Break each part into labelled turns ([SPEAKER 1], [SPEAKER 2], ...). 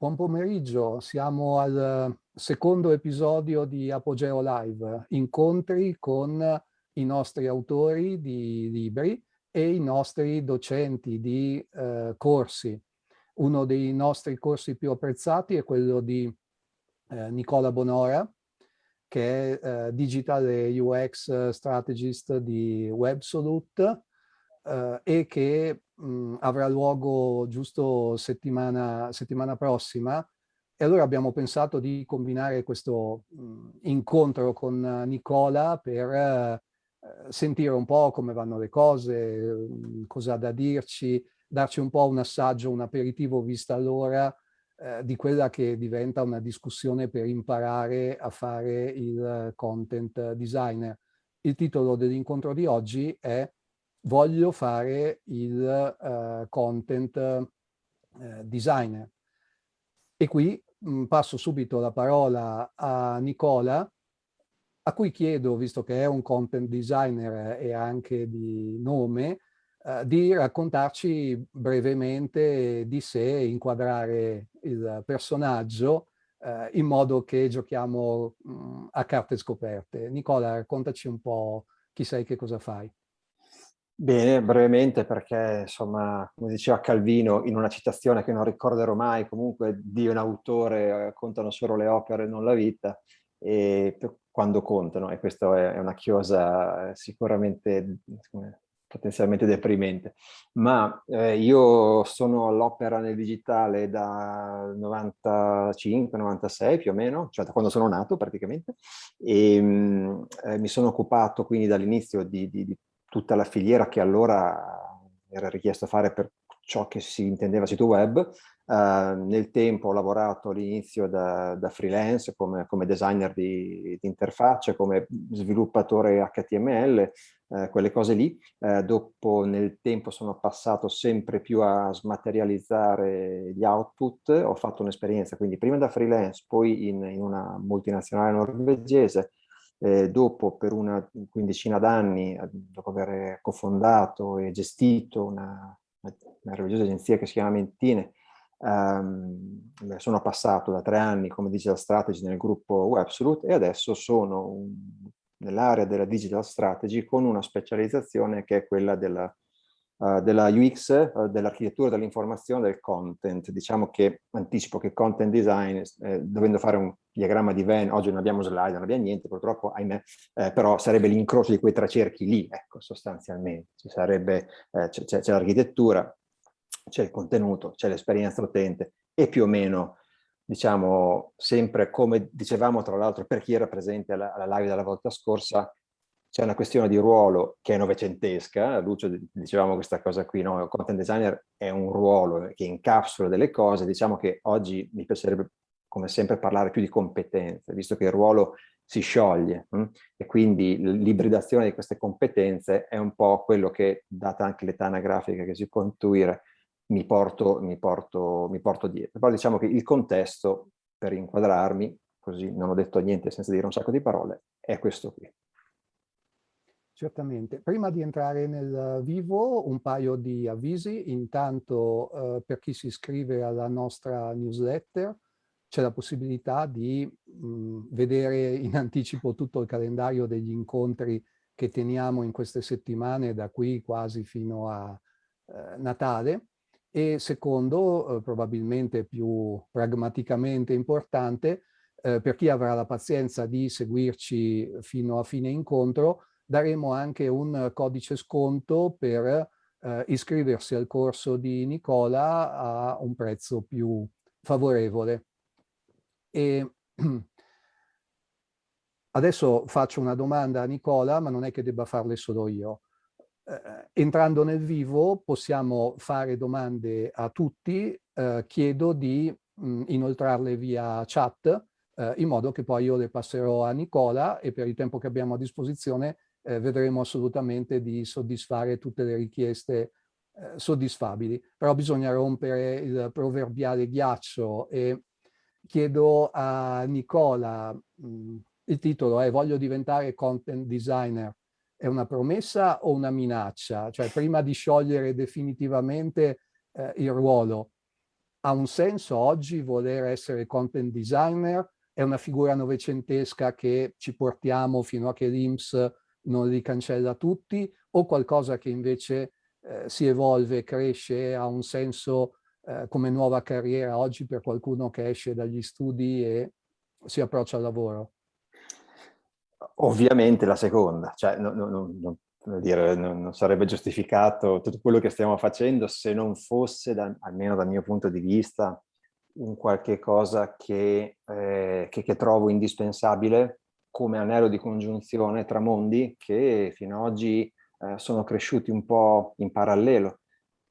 [SPEAKER 1] Buon pomeriggio, siamo al secondo episodio di Apogeo Live, incontri con i nostri autori di libri e i nostri docenti di eh, corsi. Uno dei nostri corsi più apprezzati è quello di eh, Nicola Bonora, che è eh, Digital UX Strategist di Websolute eh, e che mh, avrà luogo giusto settimana, settimana prossima e allora abbiamo pensato di combinare questo mh, incontro con Nicola per eh, sentire un po' come vanno le cose, mh, cosa ha da dirci, darci un po' un assaggio, un aperitivo vista allora eh, di quella che diventa una discussione per imparare a fare il content designer. Il titolo dell'incontro di oggi è voglio fare il uh, content uh, designer. E qui mh, mm, passo subito la parola a Nicola, a cui chiedo, visto che è un content designer e anche di nome, uh, di raccontarci brevemente di sé, inquadrare il personaggio in modo che giochiamo mh, mm, a carte scoperte. Nicola, raccontaci un po' chi sei, che cosa fai.
[SPEAKER 2] Bene, brevemente perché, insomma, come diceva Calvino in una citazione che non ricorderò mai, comunque di un autore eh, contano solo le opere, non la vita, e quando contano, e questa è una chiosa eh, sicuramente potenzialmente deprimente. Ma eh, io sono all'opera nel digitale da 95-96 più o meno, cioè da quando sono nato praticamente, e mh, eh, mi sono occupato quindi dall'inizio di, di, di tutta la filiera che allora era richiesto fare per ciò che si intendeva sito web. Uh, nel tempo ho lavorato all'inizio da, da, freelance come, come designer di, di, interfacce, come sviluppatore HTML, uh, quelle cose lì. Uh, dopo nel tempo sono passato sempre più a smaterializzare gli output. Ho fatto un'esperienza quindi prima da freelance, poi in, in una multinazionale norvegese, eh, dopo per una quindicina d'anni, eh, dopo aver cofondato e gestito una, meravigliosa agenzia che si chiama Mentine, ehm, sono passato da tre anni come digital strategy nel gruppo Websolute e adesso sono nell'area della digital strategy con una specializzazione che è quella della uh, della UX, uh, dell'architettura dell'informazione, del content. Diciamo che anticipo che content design, eh, dovendo fare un diagramma di Venn, oggi non abbiamo slide, non abbiamo niente, purtroppo, ahimè, eh, però sarebbe l'incrocio di quei tre cerchi lì, ecco, sostanzialmente. Ci sarebbe, eh, c'è l'architettura, c'è il contenuto, c'è l'esperienza utente e più o meno diciamo sempre come dicevamo tra l'altro per chi era presente alla, alla live della volta scorsa, c'è una questione di ruolo che è novecentesca, Lucio dicevamo questa cosa qui, no? il content designer è un ruolo che incapsula delle cose, diciamo che oggi mi piacerebbe come sempre parlare più di competenze, visto che il ruolo si scioglie hm? e quindi l'ibridazione di queste competenze è un po' quello che, data anche l'età anagrafica che si può intuire, mi porto, mi, porto, mi porto dietro. Però diciamo che il contesto, per inquadrarmi, così non ho detto niente senza dire un sacco di parole, è questo qui.
[SPEAKER 1] Certamente. Prima di entrare nel vivo, un paio di avvisi. Intanto, eh, per chi si iscrive alla nostra newsletter, c'è la possibilità di mh, vedere in anticipo tutto il calendario degli incontri che teniamo in queste settimane, da qui quasi fino a eh, Natale. E secondo, eh, probabilmente più pragmaticamente importante, eh, per chi avrà la pazienza di seguirci fino a fine incontro, daremo anche un codice sconto per eh, iscriversi al corso di Nicola a un prezzo più favorevole. E adesso faccio una domanda a Nicola, ma non è che debba farle solo io. Eh, entrando nel vivo possiamo fare domande a tutti, eh, chiedo di mh, inoltrarle via chat, eh, in modo che poi io le passerò a Nicola e per il tempo che abbiamo a disposizione eh, vedremo assolutamente di soddisfare tutte le richieste eh, soddisfabili. Però bisogna rompere il proverbiale ghiaccio e chiedo a Nicola, mh, mm, il titolo è Voglio diventare content designer. È una promessa o una minaccia? Cioè prima di sciogliere definitivamente eh, il ruolo, ha un senso oggi voler essere content designer? È una figura novecentesca che ci portiamo fino a che l'IMS non li cancella tutti o qualcosa che invece eh, si evolve, cresce, ha un senso eh, come nuova carriera oggi per qualcuno che esce dagli studi e si approccia al lavoro?
[SPEAKER 2] Ovviamente la seconda, cioè non, non, non, dire, non, sarebbe giustificato tutto quello che stiamo facendo se non fosse, da, almeno dal mio punto di vista, un qualche cosa che, eh, che, che trovo indispensabile come anello di congiunzione tra mondi che fino ad oggi eh, sono cresciuti un po' in parallelo.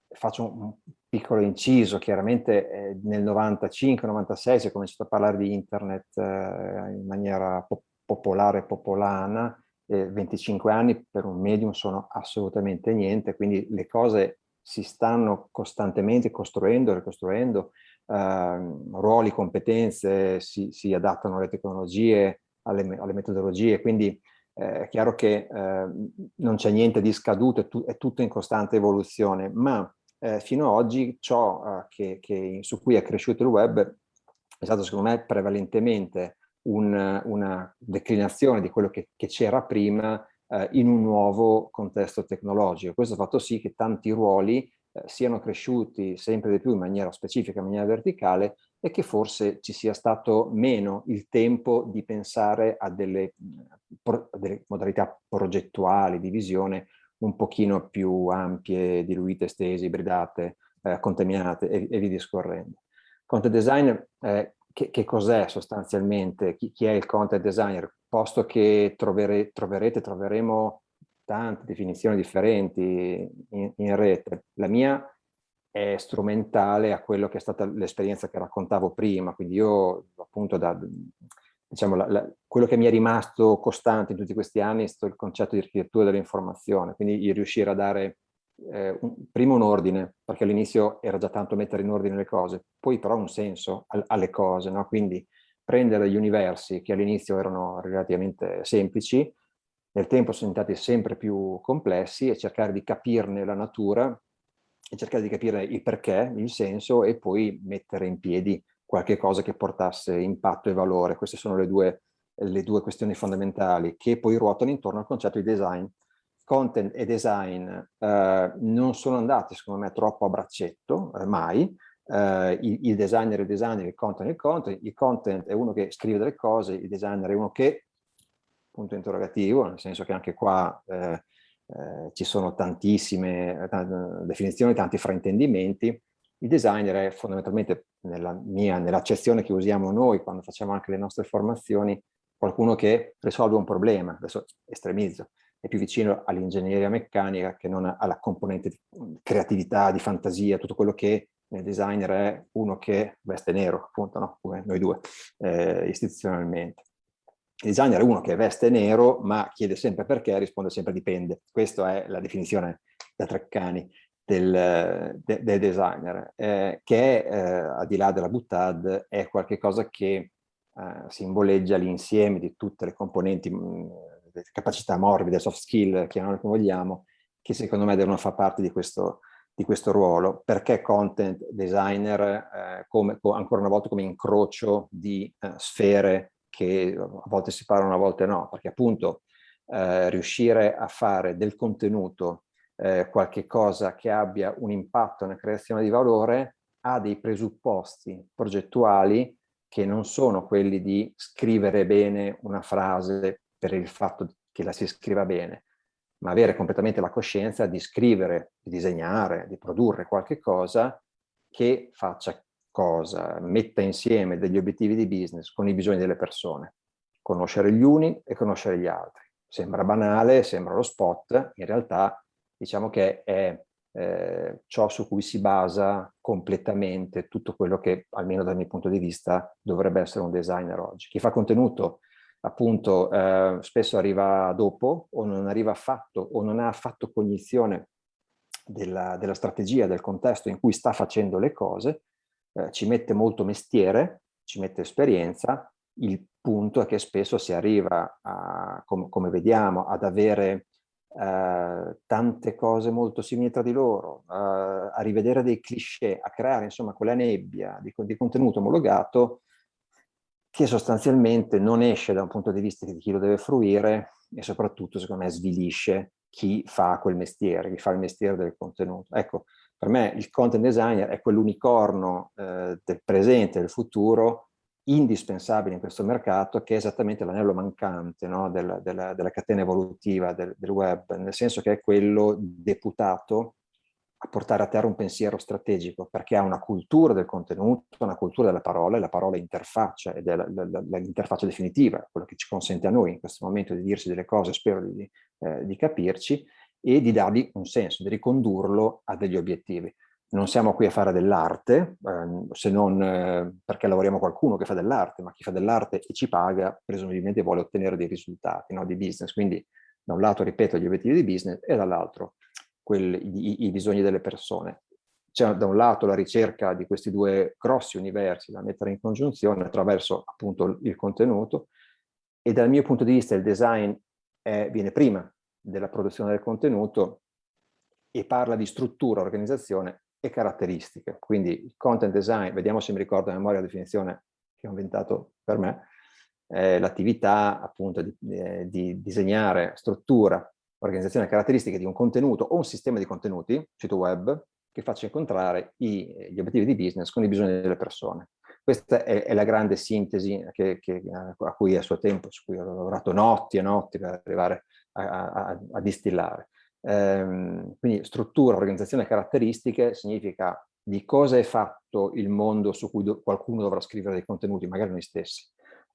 [SPEAKER 2] Faccio un piccolo inciso, chiaramente eh, nel 95-96 si è cominciato a parlare di internet eh, in maniera po popolare, popolana, 25 anni per un medium sono assolutamente niente, quindi le cose si stanno costantemente costruendo, ricostruendo, ehm, ruoli, competenze, si, si, adattano alle tecnologie, alle, alle metodologie, quindi eh, è chiaro che eh, non c'è niente di scaduto, è, tu, è, tutto in costante evoluzione, ma eh, fino ad oggi ciò eh, che, che, su cui è cresciuto il web è stato secondo me prevalentemente un, una declinazione di quello che, c'era prima eh, in un nuovo contesto tecnologico. Questo ha fatto sì che tanti ruoli eh, siano cresciuti sempre di più in maniera specifica, in maniera verticale e che forse ci sia stato meno il tempo di pensare a delle, a delle modalità progettuali di visione un pochino più ampie, diluite, estese, ibridate, eh, contaminate e, e via discorrendo. Content design, eh, che, che cos'è sostanzialmente? Chi, chi, è il content designer? Posto che trovere, troverete, troveremo tante definizioni differenti in, in rete. La mia è strumentale a quello che è stata l'esperienza che raccontavo prima, quindi io appunto da, diciamo, la, la, quello che mi è rimasto costante in tutti questi anni è stato il concetto di architettura dell'informazione, quindi riuscire a dare eh, un, prima un ordine, perché all'inizio era già tanto mettere in ordine le cose, poi però un senso al, alle cose, no? quindi prendere gli universi che all'inizio erano relativamente semplici, nel tempo sono diventati sempre più complessi e cercare di capirne la natura e cercare di capire il perché, il senso e poi mettere in piedi qualche cosa che portasse impatto e valore. Queste sono le due, le due questioni fondamentali che poi ruotano intorno al concetto di design. Content e design eh, non sono andati, secondo me, troppo a braccetto, eh, mai. Eh, il, il, designer è il designer, il content è il content. Il content è uno che scrive delle cose, il designer è uno che, punto interrogativo, nel senso che anche qua eh, eh, ci sono tantissime definizioni, tanti fraintendimenti. Il designer è fondamentalmente, nella mia, nell'accezione che usiamo noi quando facciamo anche le nostre formazioni, qualcuno che risolve un problema, adesso estremizzo, è più vicino all'ingegneria meccanica che non alla componente di creatività, di fantasia, tutto quello che nel designer è uno che veste nero, appunto, no? come noi due, eh, istituzionalmente. Il designer è uno che veste nero, ma chiede sempre perché, risponde sempre dipende. Questa è la definizione da Treccani del, de, del designer, eh, che eh, al di là della buttad è qualcosa che eh, simboleggia l'insieme di tutte le componenti, mh, capacità morbide, soft skill, chiamiamole come vogliamo, che secondo me devono far parte di questo, di questo ruolo. Perché content designer, eh, come, ancora una volta come incrocio di eh, sfere che a volte si parlano, a volte no, perché appunto eh, riuscire a fare del contenuto eh, qualche cosa che abbia un impatto nella creazione di valore ha dei presupposti progettuali che non sono quelli di scrivere bene una frase per il fatto che la si scriva bene, ma avere completamente la coscienza di scrivere, di disegnare, di produrre qualche cosa che faccia cosa, metta insieme degli obiettivi di business con i bisogni delle persone. Conoscere gli uni e conoscere gli altri. Sembra banale, sembra lo spot, in realtà diciamo che è eh, ciò su cui si basa completamente tutto quello che, almeno dal mio punto di vista, dovrebbe essere un designer oggi. Chi fa contenuto appunto eh, spesso arriva dopo o non arriva affatto o non ha affatto cognizione della, della strategia, del contesto in cui sta facendo le cose eh, ci mette molto mestiere, ci mette esperienza, il punto è che spesso si arriva, a, com come vediamo, ad avere eh, tante cose molto simili tra di loro, eh, a rivedere dei cliché, a creare insomma quella nebbia di, di contenuto omologato che sostanzialmente non esce da un punto di vista di chi lo deve fruire e soprattutto secondo me svilisce chi fa quel mestiere, chi fa il mestiere del contenuto. Ecco, per me il content designer è quell'unicorno eh, del presente del futuro indispensabile in questo mercato che è esattamente l'anello mancante no? della, della, della, catena evolutiva del, del, web, nel senso che è quello deputato a portare a terra un pensiero strategico, perché ha una cultura del contenuto, una cultura della parola, e la parola interfaccia, ed è l'interfaccia definitiva, quello che ci consente a noi in questo momento di dirci delle cose, spero di, eh, di capirci, e di dargli un senso, di ricondurlo a degli obiettivi. Non siamo qui a fare dell'arte, eh, se non eh, perché lavoriamo qualcuno che fa dell'arte, ma chi fa dell'arte e ci paga, presumibilmente vuole ottenere dei risultati no, di business. Quindi da un lato, ripeto, gli obiettivi di business e dall'altro i, i bisogni delle persone. C'è da un lato la ricerca di questi due grossi universi da mettere in congiunzione attraverso appunto il contenuto e dal mio punto di vista il design è, viene prima della produzione del contenuto e parla di struttura, organizzazione e caratteristiche. Quindi content design, vediamo se mi ricordo a memoria la definizione che ho inventato per me, è l'attività appunto di, eh, di disegnare struttura, organizzazione e caratteristiche di un contenuto o un sistema di contenuti, sito web, che faccia incontrare i, gli obiettivi di business con i bisogni delle persone. Questa è, è la grande sintesi che, che, a cui a suo tempo, su cui ho lavorato notti e notti per arrivare a, a, a distillare. Ehm, quindi struttura, organizzazione e caratteristiche significa di cosa è fatto il mondo su cui do, qualcuno dovrà scrivere dei contenuti, magari noi stessi.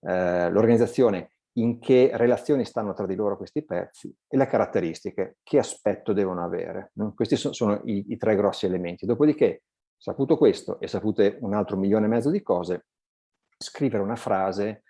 [SPEAKER 2] Eh, L'organizzazione in che relazioni stanno tra di loro questi pezzi e le caratteristiche, che aspetto devono avere. Questi sono, sono i, i, tre grossi elementi. Dopodiché, saputo questo e sapute un altro milione e mezzo di cose, scrivere una frase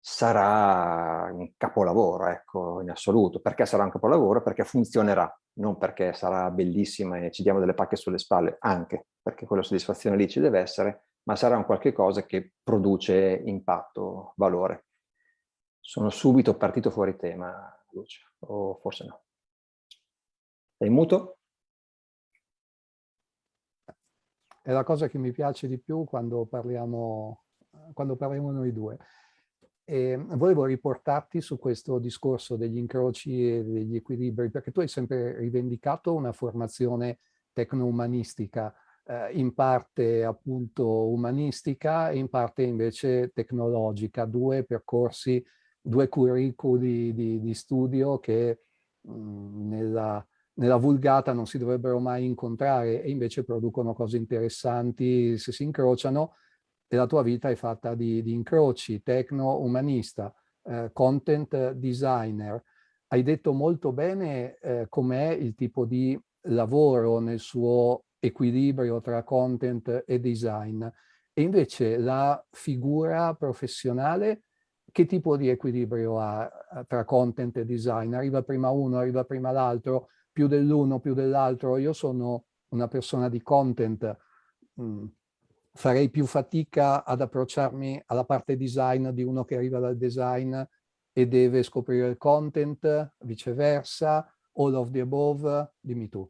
[SPEAKER 2] sarà un capolavoro, ecco, in assoluto. Perché sarà un capolavoro? Perché funzionerà, non perché sarà bellissima e ci diamo delle pacche sulle spalle, anche perché quella soddisfazione lì ci deve essere, ma sarà un qualche cosa che produce impatto, valore. Sono subito partito fuori tema, Lucia, o forse no. Sei muto?
[SPEAKER 1] È la cosa che mi piace di più quando parliamo, quando parliamo noi due. E volevo riportarti su questo discorso degli incroci e degli equilibri, perché tu hai sempre rivendicato una formazione tecno-umanistica, eh, in parte appunto umanistica e in parte invece tecnologica, due percorsi due curriculi di, di studio che mh, mhmm, nella, nella, vulgata non si dovrebbero mai incontrare e invece producono cose interessanti se si incrociano la tua vita è fatta di, di incroci, tecno-umanista, eh, content designer. Hai detto molto bene eh, com'è il tipo di lavoro nel suo equilibrio tra content e design e invece la figura professionale che tipo di equilibrio ha tra content e design? Arriva prima uno, arriva prima l'altro, più dell'uno, più dell'altro. Io sono una persona di content, mm, farei più fatica ad approcciarmi alla parte design di uno che arriva dal design e deve scoprire il content, viceversa, all of the above, dimmi tu.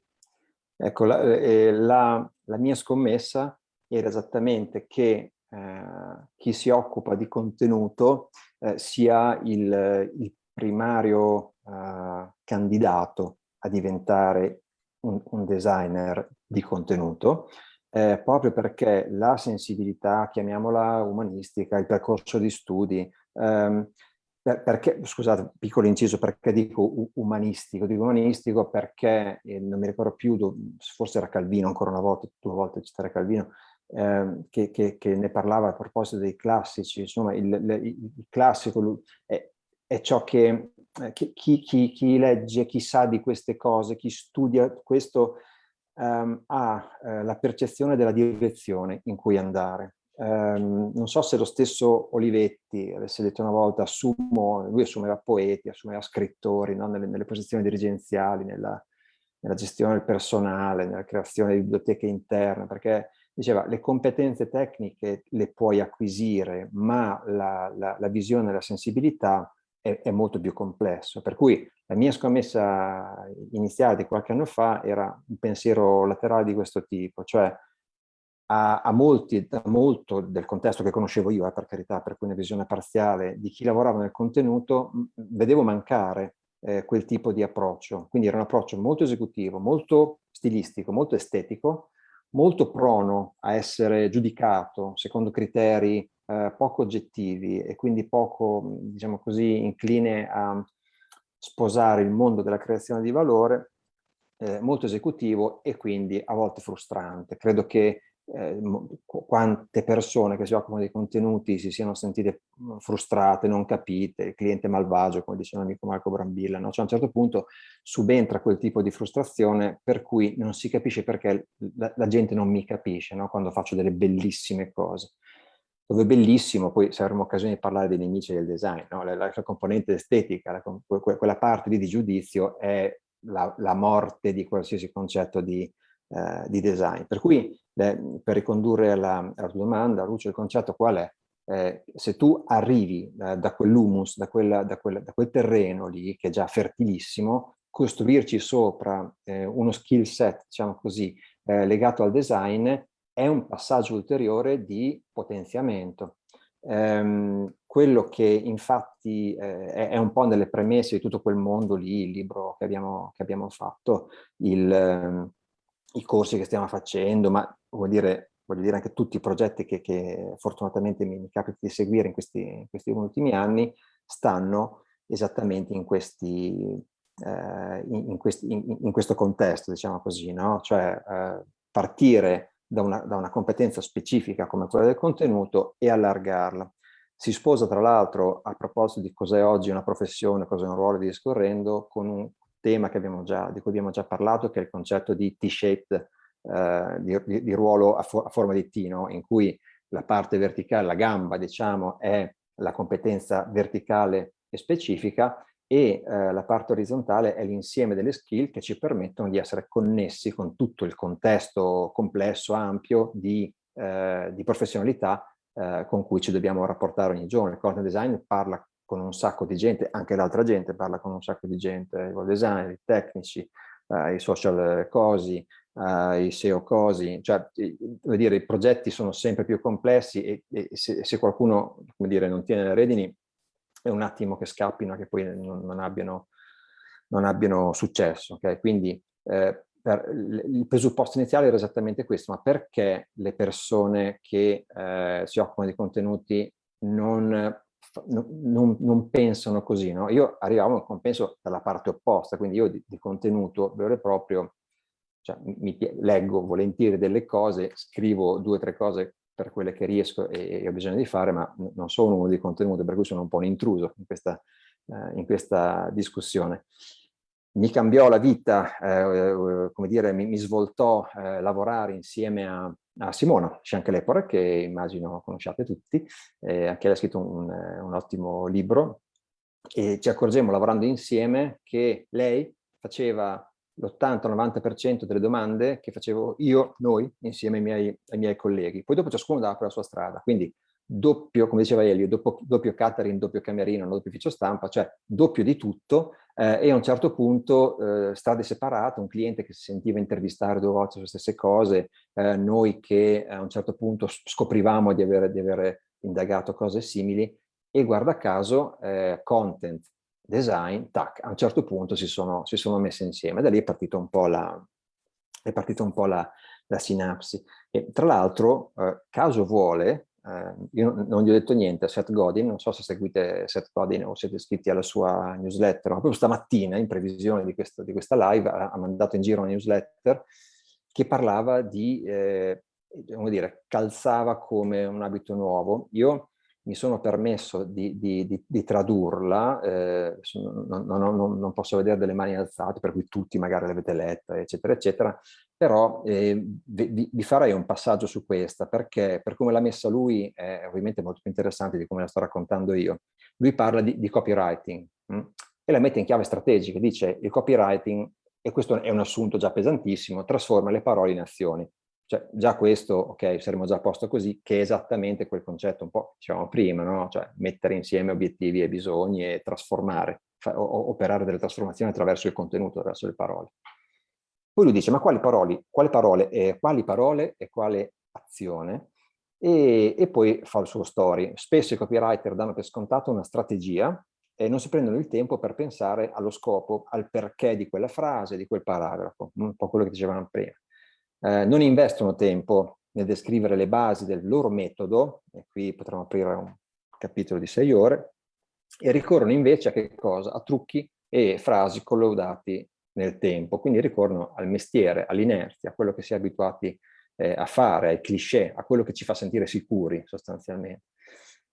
[SPEAKER 2] Ecco, la, eh, la, la mia scommessa era esattamente che eh, chi si occupa di contenuto eh, sia il, il primario eh, candidato a diventare un, un, designer di contenuto, eh, proprio perché la sensibilità, chiamiamola umanistica, il percorso di studi, ehm, per, perché, scusate, piccolo inciso, perché dico umanistico? Dico umanistico perché, eh, non mi ricordo più, forse era Calvino ancora una volta, due volte citare Calvino, eh, che, che, che, ne parlava a proposito dei classici, insomma il, il, il classico è, è, ciò che, eh, chi, chi, chi, legge, chi sa di queste cose, chi studia questo um, ha eh, la percezione della direzione in cui andare. Um, non so se lo stesso Olivetti avesse detto una volta, assumo, lui assumeva poeti, assumeva scrittori no? nelle, nelle, posizioni dirigenziali, nella, nella gestione del personale, nella creazione di biblioteche interne, perché diceva le competenze tecniche le puoi acquisire, ma la, la, la visione e la sensibilità è, è, molto più complesso. Per cui la mia scommessa iniziale di qualche anno fa era un pensiero laterale di questo tipo, cioè a, a molti, a molto del contesto che conoscevo io, eh, per carità, per cui una visione parziale di chi lavorava nel contenuto, vedevo mancare eh, quel tipo di approccio. Quindi era un approccio molto esecutivo, molto stilistico, molto estetico, molto prono a essere giudicato secondo criteri eh, poco oggettivi e quindi poco, diciamo così, incline a sposare il mondo della creazione di valore, eh, molto esecutivo e quindi a volte frustrante. Credo che eh, quante persone che si occupano dei contenuti si siano sentite frustrate, non capite, il cliente malvagio, come diceva l'amico Marco Brambilla, no? cioè a un certo punto subentra quel tipo di frustrazione per cui non si capisce perché la, la gente non mi capisce no? quando faccio delle bellissime cose. Dove è bellissimo, poi se avremo occasione di parlare dei nemici del design, no? la, la, la, componente estetica, la, quella parte lì di giudizio è la, la morte di qualsiasi concetto di, eh, di design. Per cui, eh, per ricondurre alla, alla tua domanda, Lucio, il concetto qual è? Eh, se tu arrivi eh, da quell'humus, da, da, quel, da, quel terreno lì, che è già fertilissimo, costruirci sopra eh, uno skill set, diciamo così, eh, legato al design, è un passaggio ulteriore di potenziamento. Ehm, quello che infatti eh, è, un po' nelle premesse di tutto quel mondo lì, il libro che abbiamo, che abbiamo fatto, il, ehm, i corsi che stiamo facendo, ma vuol dire, voglio dire anche tutti i progetti che, che fortunatamente mi, mi capita di seguire in questi, in questi, ultimi anni, stanno esattamente in, questi, eh, in, in, questi, in questo contesto, diciamo così, no? cioè eh, partire da una, da una competenza specifica come quella del contenuto e allargarla. Si sposa tra l'altro a proposito di cos'è oggi una professione, cos'è un ruolo di discorrendo, con un tema già, di cui abbiamo già parlato, che è il concetto di T-shaped, eh, di, di, ruolo a, for a, forma di T, no? in cui la parte verticale, la gamba, diciamo, è la competenza verticale e specifica e eh, la parte orizzontale è l'insieme delle skill che ci permettono di essere connessi con tutto il contesto complesso, ampio di, eh, di professionalità eh, con cui ci dobbiamo rapportare ogni giorno. Il content design parla con un sacco di gente, anche l'altra gente parla con un sacco di gente, i designer, i tecnici, eh, i social cosi, eh, i SEO cosi, cioè dire, i progetti sono sempre più complessi e, e se, se, qualcuno dire, non tiene le redini è un attimo che scappino che poi non, non, abbiano, non abbiano, successo. Okay? Quindi eh, per, il presupposto iniziale era esattamente questo, ma perché le persone che eh, si occupano di contenuti non non, non, pensano così, no? Io arrivavo a un compenso dalla parte opposta, quindi io di, di contenuto vero e proprio, cioè, mi, leggo volentieri delle cose, scrivo due o tre cose per quelle che riesco e, e, ho bisogno di fare, ma non sono uno di contenuto, per cui sono un po' un intruso in questa, eh, in questa discussione. Mi cambiò la vita, eh, come dire, mi, mi svoltò eh, lavorare insieme a, a Simona Scianchelepore, che immagino conosciate tutti, eh, anche lei ha scritto un, eh, un ottimo libro, e ci accorgemmo lavorando insieme che lei faceva l'80-90% delle domande che facevo io, noi, insieme ai miei, ai miei colleghi. Poi dopo ciascuno dava la sua strada, quindi doppio, come diceva Elio, doppio, doppio catering, doppio camerino, doppio ufficio stampa, cioè doppio di tutto eh, e a un certo punto eh, strade separate, un cliente che si sentiva intervistare due volte sulle stesse cose, eh, noi che a un certo punto scoprivamo di avere, di avere indagato cose simili e guarda caso eh, content, design, tac, a un certo punto si sono, si sono messe insieme. Da lì è partita un po' la, è partita un po' la, la sinapsi. E tra l'altro, eh, caso vuole, eh, io non gli ho detto niente a Seth Godin, non so se seguite Seth Godin o siete iscritti alla sua newsletter, ma proprio stamattina, in previsione di, questo, di questa live, ha, ha, mandato in giro una newsletter che parlava di, eh, come dire, calzava come un abito nuovo. Io mi sono permesso di, di, di, di tradurla, eh, non, non, non, posso vedere delle mani alzate, per cui tutti magari l'avete letta, eccetera, eccetera, però eh, vi, vi, farei un passaggio su questa, perché per come l'ha messa lui è ovviamente molto più interessante di come la sto raccontando io. Lui parla di, copywriting mh? Hm? e la mette in chiave strategica, dice il copywriting, e questo è un assunto già pesantissimo, trasforma le parole in azioni. Cioè, già questo, ok, saremo già a posto così, che è esattamente quel concetto un po' diciamo prima, no? Cioè, mettere insieme obiettivi e bisogni e trasformare, operare delle trasformazioni attraverso il contenuto, attraverso le parole. Poi lui dice, ma quali parole, quali parole, eh, quali parole e quale azione? E, e poi fa il suo story. Spesso i copywriter danno per scontato una strategia e non si prendono il tempo per pensare allo scopo, al perché di quella frase, di quel paragrafo, un po' quello che dicevamo prima. Eh, non investono tempo nel descrivere le basi del loro metodo, e qui potremmo aprire un capitolo di sei ore, e ricorrono invece a che cosa? A trucchi e frasi collaudati nel tempo, quindi ricorrono al mestiere, all'inerzia, a quello che si è abituati eh, a fare, ai cliché, a quello che ci fa sentire sicuri sostanzialmente.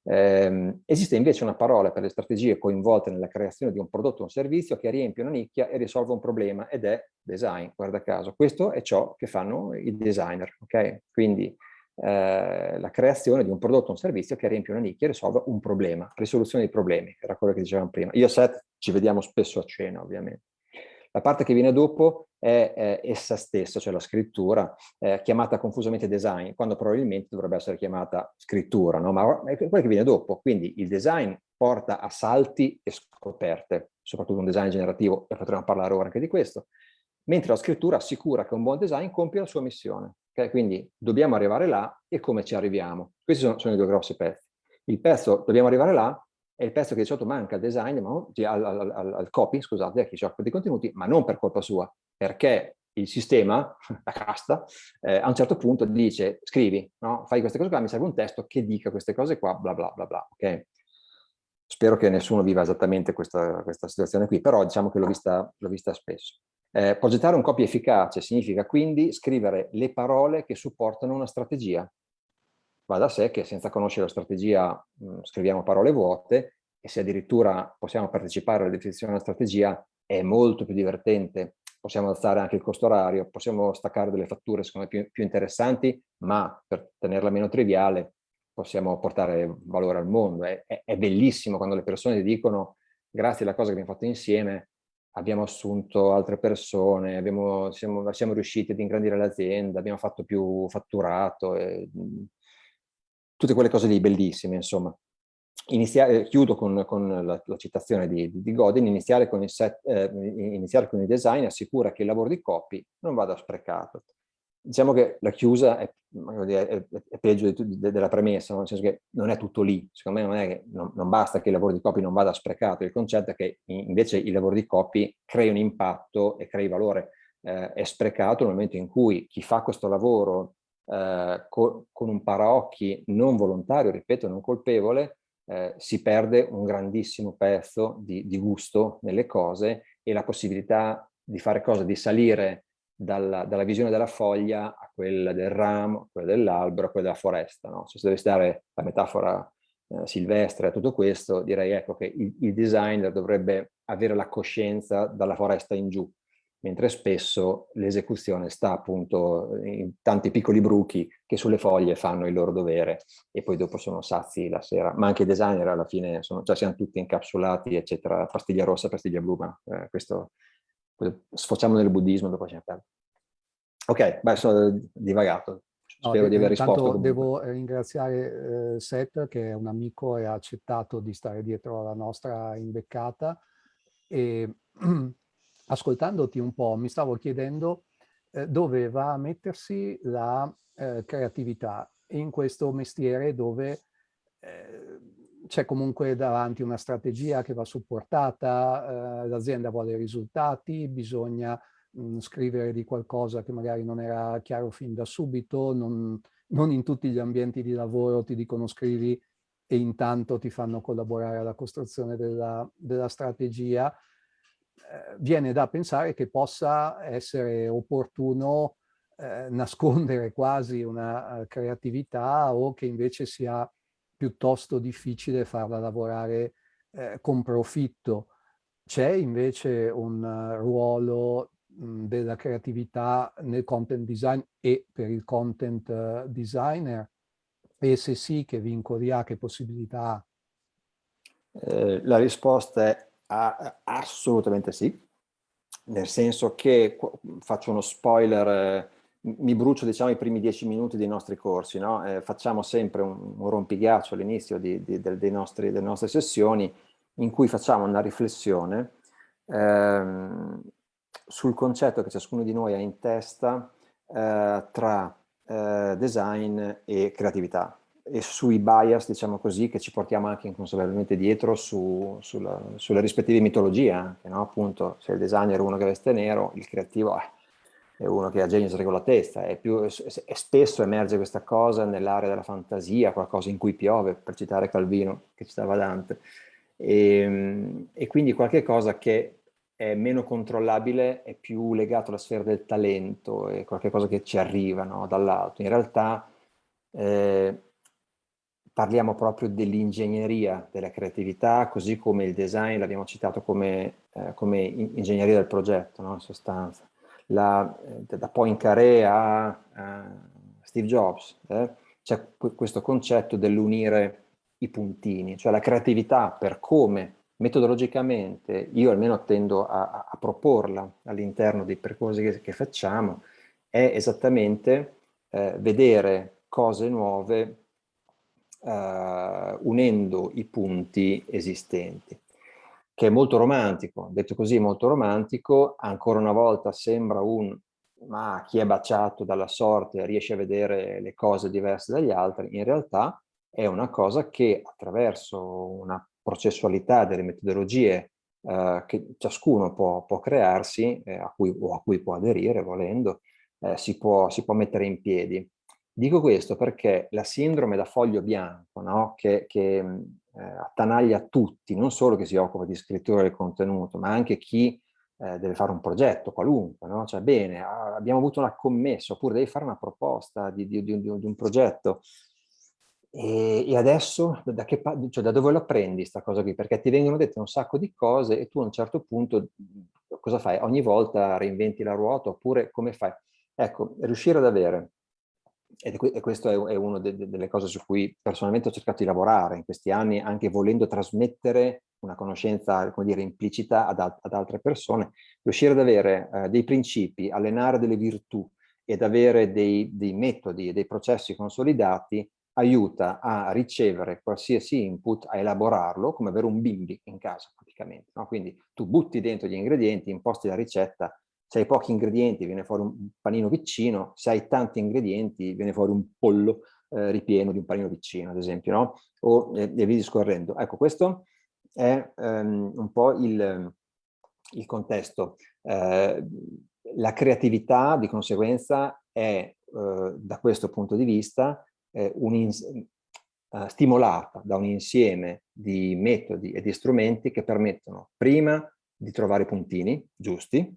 [SPEAKER 2] Eh, esiste invece una parola per le strategie coinvolte nella creazione di un prodotto o un servizio che riempie una nicchia e risolve un problema ed è design, guarda caso. Questo è ciò che fanno i designer, ok? Quindi eh, la creazione di un prodotto o un servizio che riempie una nicchia e risolve un problema, risoluzione dei problemi, era quello che dicevamo prima. Io e Seth ci vediamo spesso a cena, ovviamente. La parte che viene dopo è eh, essa stessa, cioè la scrittura, eh, chiamata confusamente design, quando probabilmente dovrebbe essere chiamata scrittura, no? ma è quella che viene dopo. Quindi il design porta a salti e scoperte, soprattutto un design generativo, e potremo parlare ora anche di questo, mentre la scrittura assicura che un buon design compie la sua missione. Okay? Quindi dobbiamo arrivare là e come ci arriviamo. Questi sono, sono i due grossi pezzi. Il pezzo dobbiamo arrivare là è il pezzo che di solito manca al design, ma, al, al, al, copy, scusate, a chi si occupa dei contenuti, ma non per colpa sua, perché il sistema, la casta, eh, a un certo punto dice scrivi, no? fai queste cose qua, mi serve un testo che dica queste cose qua, bla bla bla bla, ok? Spero che nessuno viva esattamente questa, questa situazione qui, però diciamo che l'ho vista, vista, spesso. Eh, progettare un copy efficace significa quindi scrivere le parole che supportano una strategia, va da sé che senza conoscere la strategia mh, scriviamo parole vuote e se addirittura possiamo partecipare alla definizione della strategia è molto più divertente, possiamo alzare anche il costo orario, possiamo staccare delle fatture secondo me più, più interessanti, ma per tenerla meno triviale possiamo portare valore al mondo. È, è, è bellissimo quando le persone dicono grazie alla cosa che abbiamo fatto insieme abbiamo assunto altre persone, abbiamo, siamo, siamo, riusciti ad ingrandire l'azienda, abbiamo fatto più fatturato, e, tutte quelle cose lì bellissime, insomma. Inizia eh, chiudo con, con la, la, citazione di, di Godin, iniziare con, set, eh, iniziare con il design assicura che il lavoro di copy non vada sprecato. Diciamo che la chiusa è, è, è peggio di, de, della premessa, nel senso che non è tutto lì. Secondo me non, è che, non, non, basta che il lavoro di copy non vada sprecato, il concetto è che invece il lavoro di copy crei un impatto e crei valore. Eh, è sprecato nel momento in cui chi fa questo lavoro eh, co con un paraocchi non volontario, ripeto, non colpevole, eh, si perde un grandissimo pezzo di, di, gusto nelle cose e la possibilità di fare cose, di salire dalla, dalla visione della foglia a quella del ramo, a quella dell'albero, a quella della foresta. No? Se deve stare la metafora eh, silvestre a tutto questo, direi ecco che il, il designer dovrebbe avere la coscienza dalla foresta in giù, mentre spesso l'esecuzione sta appunto in tanti piccoli bruchi che sulle foglie fanno il loro dovere e poi dopo sono sazi la sera, ma anche i designer alla fine sono, cioè siamo tutti incapsulati eccetera, pastiglia rossa, pastiglia blu, ma eh, questo sfociamo nel buddismo dopo ce ne perdo. Ok, beh, sono divagato. Spero no, di aver risposto.
[SPEAKER 1] Devo ringraziare eh, Seth che è un amico e ha accettato di stare dietro alla nostra imbeccata e ascoltandoti un po' mi stavo chiedendo eh, dove va a mettersi la eh, creatività in questo mestiere dove eh, c'è comunque davanti una strategia che va supportata, eh, l'azienda vuole risultati, bisogna mh, mm, scrivere di qualcosa che magari non era chiaro fin da subito, non, non in tutti gli ambienti di lavoro ti dicono scrivi e intanto ti fanno collaborare alla costruzione della, della strategia viene da pensare che possa essere opportuno eh, nascondere quasi una uh, creatività o che invece sia piuttosto difficile farla lavorare eh, con profitto. C'è invece un uh, ruolo mh, della creatività nel content design e per il content uh, designer? E se sì, che vincoli ha, che possibilità ha?
[SPEAKER 2] Eh, la risposta è Ah, assolutamente sì, nel senso che, faccio uno spoiler mi brucio diciamo i primi dieci minuti dei nostri corsi, no? eh, facciamo sempre un, un rompighiaccio all'inizio delle nostre sessioni in cui facciamo una riflessione ehm, sul concetto che ciascuno di noi ha in testa eh, tra eh, design e creatività e sui bias, diciamo così, che ci portiamo anche inconsapevolmente dietro su, sulla, sulle rispettive mitologie anche, no? Appunto, se il designer è uno che veste nero, il creativo è uno che ha genio con la testa, e, più, e spesso emerge questa cosa nell'area della fantasia, qualcosa in cui piove, per citare Calvino, che citava Dante, e, ehm, e quindi qualche cosa che è meno controllabile, è più legato alla sfera del talento, è qualcosa che ci arriva no, dall'alto. In realtà eh, parliamo proprio dell'ingegneria, della creatività, così come il design l'abbiamo citato come, eh, come ingegneria del progetto, no, in sostanza. La, eh, da Poincaré a, a Steve Jobs, eh, c'è questo concetto dell'unire i puntini, cioè la creatività per come metodologicamente io almeno tendo a, a proporla all'interno dei percorsi che, che, facciamo, è esattamente eh, vedere cose nuove eh, unendo i punti esistenti, che è molto romantico, detto così molto romantico, ancora una volta sembra un ma chi è baciato dalla sorte riesce a vedere le cose diverse dagli altri, in realtà è una cosa che attraverso una processualità delle metodologie eh, che ciascuno può, può crearsi eh, a cui, o a cui può aderire volendo, eh, si, può, si può mettere in piedi. Dico questo perché la sindrome da foglio bianco, no? che, che eh, attanaglia tutti, non solo chi si occupa di scrittura del contenuto, ma anche chi eh, deve fare un progetto qualunque, no? cioè bene, abbiamo avuto una commessa, oppure devi fare una proposta di, di, di, di un progetto, e, adesso da, che, cioè, da dove lo apprendi questa cosa qui? Perché ti vengono dette un sacco di cose e tu a un certo punto cosa fai? Ogni volta reinventi la ruota oppure come fai? Ecco, riuscire ad avere, e questo è, una de, de, delle cose su cui personalmente ho cercato di lavorare in questi anni, anche volendo trasmettere una conoscenza, come dire, implicita ad, ad altre persone, riuscire ad avere eh, dei principi, allenare delle virtù ed avere dei, dei metodi e dei processi consolidati aiuta a ricevere qualsiasi input, a elaborarlo, come avere un bimbi in casa praticamente. No? Quindi tu butti dentro gli ingredienti, imposti la ricetta, se hai pochi ingredienti viene fuori un panino piccino, se hai tanti ingredienti viene fuori un pollo eh, ripieno di un panino piccino, ad esempio, no? o eh, e via discorrendo. Ecco, questo è um, un po' il, il contesto. Eh, la creatività, di conseguenza, è, eh, da questo punto di vista, eh, uh, stimolata da un insieme di metodi e di strumenti che permettono prima di trovare puntini giusti,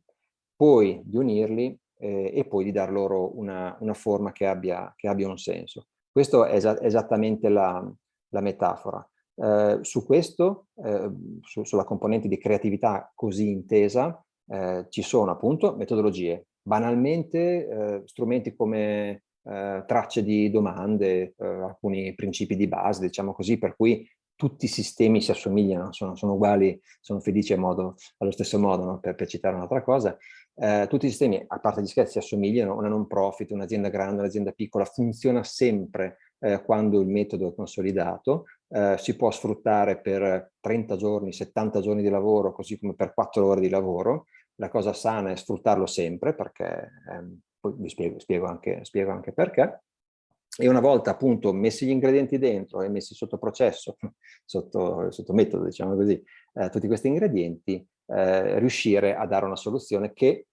[SPEAKER 2] poi di unirli eh, e poi di dar loro una, una forma che abbia, che abbia, un senso. Questa è esa esattamente la, la metafora. Eh, su questo, eh, su, sulla componente di creatività così intesa, eh, ci sono appunto metodologie. Banalmente eh, strumenti come eh, tracce di domande, alcuni principi di base, diciamo così, per cui tutti i sistemi si assomigliano, sono, sono uguali, sono felici modo, allo stesso modo, no? per, per, citare un'altra cosa. Eh, tutti i sistemi, a parte gli scherzi, assomigliano, una non profit, un'azienda grande, un'azienda piccola, funziona sempre eh, quando il metodo è consolidato, eh, si può sfruttare per 30 giorni, 70 giorni di lavoro, così come per 4 ore di lavoro. La cosa sana è sfruttarlo sempre perché ehm, poi vi spiego, spiego, anche, spiego anche perché, e una volta appunto messi gli ingredienti dentro e messi sotto processo, sotto, sotto metodo diciamo così, eh, tutti questi ingredienti, eh, riuscire a dare una soluzione che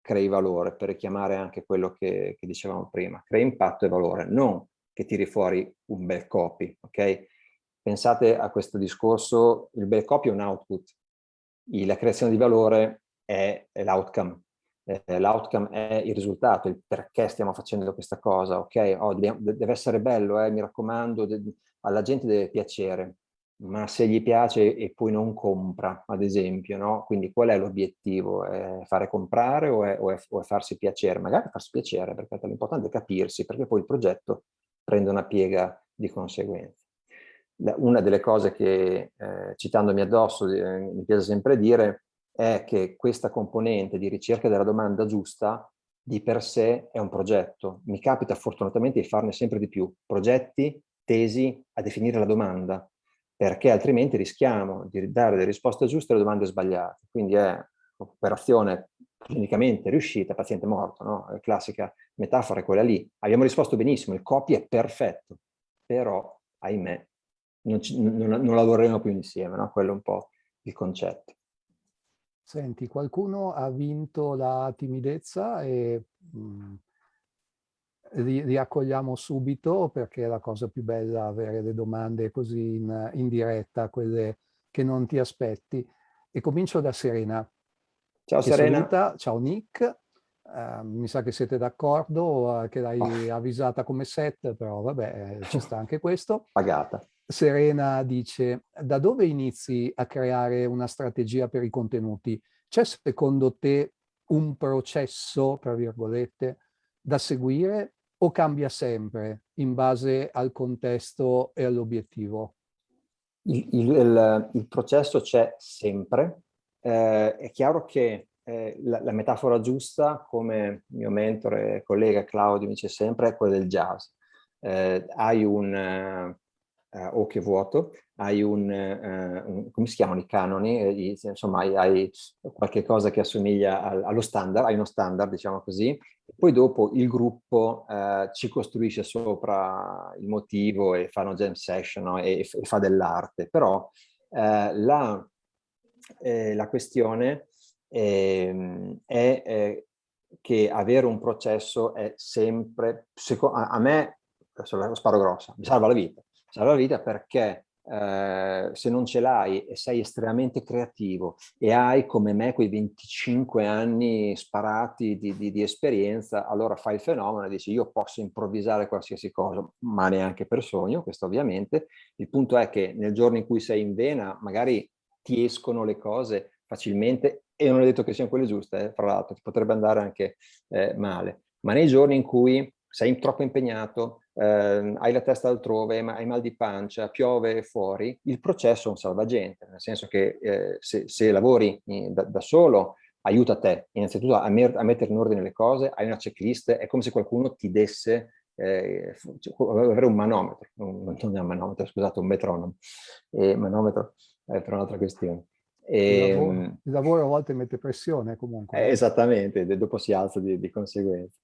[SPEAKER 2] crei valore, per richiamare anche quello che, che dicevamo prima, crei impatto e valore, non che tiri fuori un bel copy, ok? Pensate a questo discorso, il bel copy è un output, la creazione di valore è, è l'outcome, eh, l'outcome è il risultato, il perché stiamo facendo questa cosa, ok? Oh, deve essere bello, eh, mi raccomando, alla gente deve piacere, ma se gli piace e poi non compra, ad esempio, no? Quindi qual è l'obiettivo? Fare comprare o è, o, è, o è, farsi piacere? Magari farsi piacere, perché l'importante è capirsi, perché poi il progetto prende una piega di conseguenza. Una delle cose che, eh, citandomi addosso, eh, mi piace sempre dire, è che questa componente di ricerca della domanda giusta di per sé è un progetto. Mi capita fortunatamente di farne sempre di più, progetti tesi a definire la domanda, perché altrimenti rischiamo di dare le risposte giuste alle domande sbagliate. Quindi è un'operazione clinicamente riuscita, paziente morto, no? La classica metafora è quella lì. Abbiamo risposto benissimo, il copy è perfetto, però, ahimè, non, ci, non, non lavoreremo più insieme, no? Quello è un po' il concetto.
[SPEAKER 1] Senti, qualcuno ha vinto la timidezza e mh, mm, ri riaccogliamo subito perché è la cosa più bella avere le domande così in, in diretta, quelle che non ti aspetti. E comincio da Serena.
[SPEAKER 2] Ciao Serena.
[SPEAKER 1] Saluta. Ciao Nick. Uh, mi sa che siete d'accordo uh, che l'hai oh. avvisata come set, però vabbè, ci sta anche questo.
[SPEAKER 2] Pagata.
[SPEAKER 1] Serena dice, da dove inizi a creare una strategia per i contenuti? C'è secondo te un processo, tra virgolette, da seguire o cambia sempre in base al contesto e all'obiettivo?
[SPEAKER 2] Il, il, il, processo c'è sempre. Eh, è chiaro che eh, la, la, metafora giusta, come mio mentore e collega Claudio dice sempre, è quella del jazz. Eh, hai un, uh, o che vuoto, hai un, uh, un, come si chiamano i canoni, eh, insomma hai, hai, qualche cosa che assomiglia al, allo standard, hai uno standard diciamo così, poi dopo il gruppo uh, ci costruisce sopra il motivo e fa una jam session no? e, e, fa dell'arte, però la, eh, la, questione eh, è eh, che avere un processo è sempre, a, me, lo sparo grossa, mi salva la vita, salva vita perché eh, se non ce l'hai e sei estremamente creativo e hai come me quei 25 anni sparati di, di, di, esperienza, allora fai il fenomeno e dici io posso improvvisare qualsiasi cosa, ma neanche per sogno, questo ovviamente. Il punto è che nel giorno in cui sei in vena magari ti escono le cose facilmente e non è detto che siano quelle giuste, eh, fra l'altro, ti potrebbe andare anche eh, male, ma nei giorni in cui sei troppo impegnato, eh, hai la testa altrove, hai mal di pancia, piove fuori, il processo è un salvagente, nel senso che eh, se, se, lavori da, da, solo aiuta te, innanzitutto a, a, mettere in ordine le cose, hai una checklist, è come se qualcuno ti desse, eh, avere un manometro, non, non è un manometro, scusate, un metronomo, eh, manometro è per un'altra questione.
[SPEAKER 1] E, il, lavoro, ehm, il, lavoro, a volte mette pressione comunque.
[SPEAKER 2] Eh, esattamente, dopo si alza di, di conseguenza.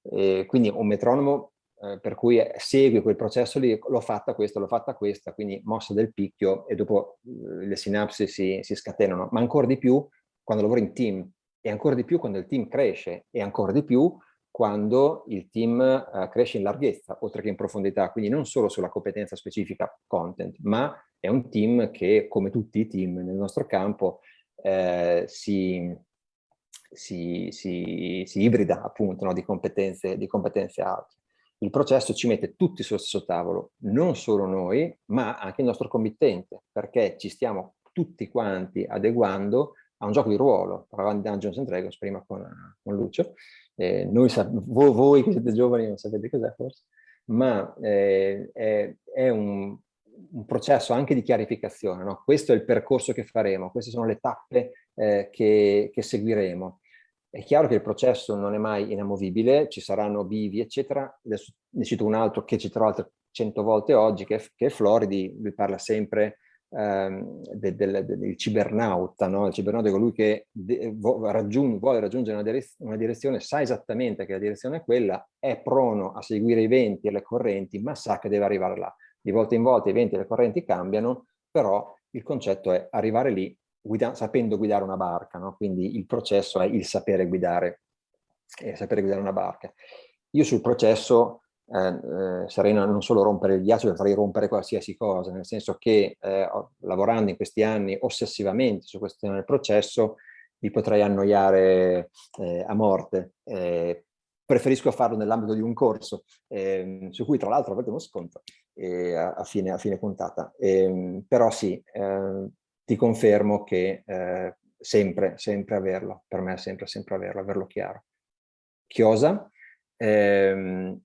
[SPEAKER 2] E quindi un metronomo eh, per cui segui quel processo lì, l'ho fatta questa, l'ho fatta questa, quindi mossa del picchio e dopo eh, le sinapsi si, si scatenano, ma ancora di più quando lavori in team e ancora di più quando il team cresce e ancora di più quando il team uh, cresce in larghezza, oltre che in profondità, quindi non solo sulla competenza specifica content, ma è un team che, come tutti i team nel nostro campo, eh, si, si, si, si ibrida appunto no, di, competenze, di competenze alte. Il processo ci mette tutti sullo stesso tavolo, non solo noi, ma anche il nostro committente, perché ci stiamo tutti quanti adeguando a un gioco di ruolo. Parlavamo di Dungeons and Dragons prima con, con Lucio. Eh, noi, voi, voi, che siete giovani non sapete cos'è forse, ma eh, è, è un, un, processo anche di chiarificazione. No? Questo è il percorso che faremo, queste sono le tappe eh, che, che seguiremo. È chiaro che il processo non è mai inamovibile, ci saranno bivi, eccetera. Adesso ne cito un altro che citerò altre cento volte oggi, che è, che è Floridi, lui parla sempre ehm, del, del, del cibernauta, no? il cibernauta è colui che raggiung vuole raggiungere una, direz una, direzione, sa esattamente che la direzione è quella, è prono a seguire i venti e le correnti, ma sa che deve arrivare là. Di volta in volta i venti e le correnti cambiano, però il concetto è arrivare lì guida sapendo guidare una barca, no? quindi il processo è il sapere guidare, eh, sapere guidare una barca. Io sul processo eh, eh, Serena non solo rompere il ghiaccio, farei rompere qualsiasi cosa, nel senso che eh, lavorando in questi anni ossessivamente su questo tema del processo, vi potrei annoiare eh, a morte. Eh, preferisco farlo nell'ambito di un corso, ehm, su cui tra l'altro avete uno sconto eh, a, a, fine, a, fine, puntata. Ehm, però sì, ehm, ti confermo che eh, sempre, sempre averlo, per me è sempre, sempre averlo, averlo chiaro. Chiosa, ehm,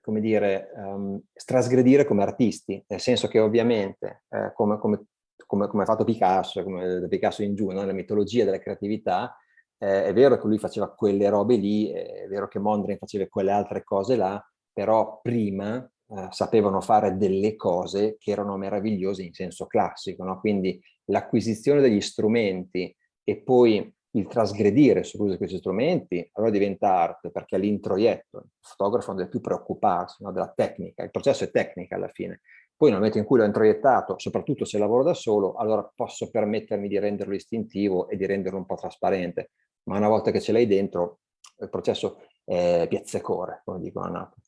[SPEAKER 2] come dire, um, strasgredire come artisti, nel senso che ovviamente, eh, come, come, come, come, ha fatto Picasso, come da Picasso in giù, no? la mitologia della creatività, eh, è vero che lui faceva quelle robe lì, è vero che Mondrian faceva quelle altre cose là, però prima eh, sapevano fare delle cose che erano meravigliose in senso classico, no? quindi l'acquisizione degli strumenti e poi il trasgredire sull'uso di questi strumenti, allora diventa arte, perché l'introietto, il fotografo non deve più preoccuparsi no, della tecnica, il processo è tecnica alla fine. Poi nel momento in cui l'ho introiettato, soprattutto se lavoro da solo, allora posso permettermi di renderlo istintivo e di renderlo un po' trasparente. Ma una volta che ce l'hai dentro, il processo è piazzecore, come dicono a Napoli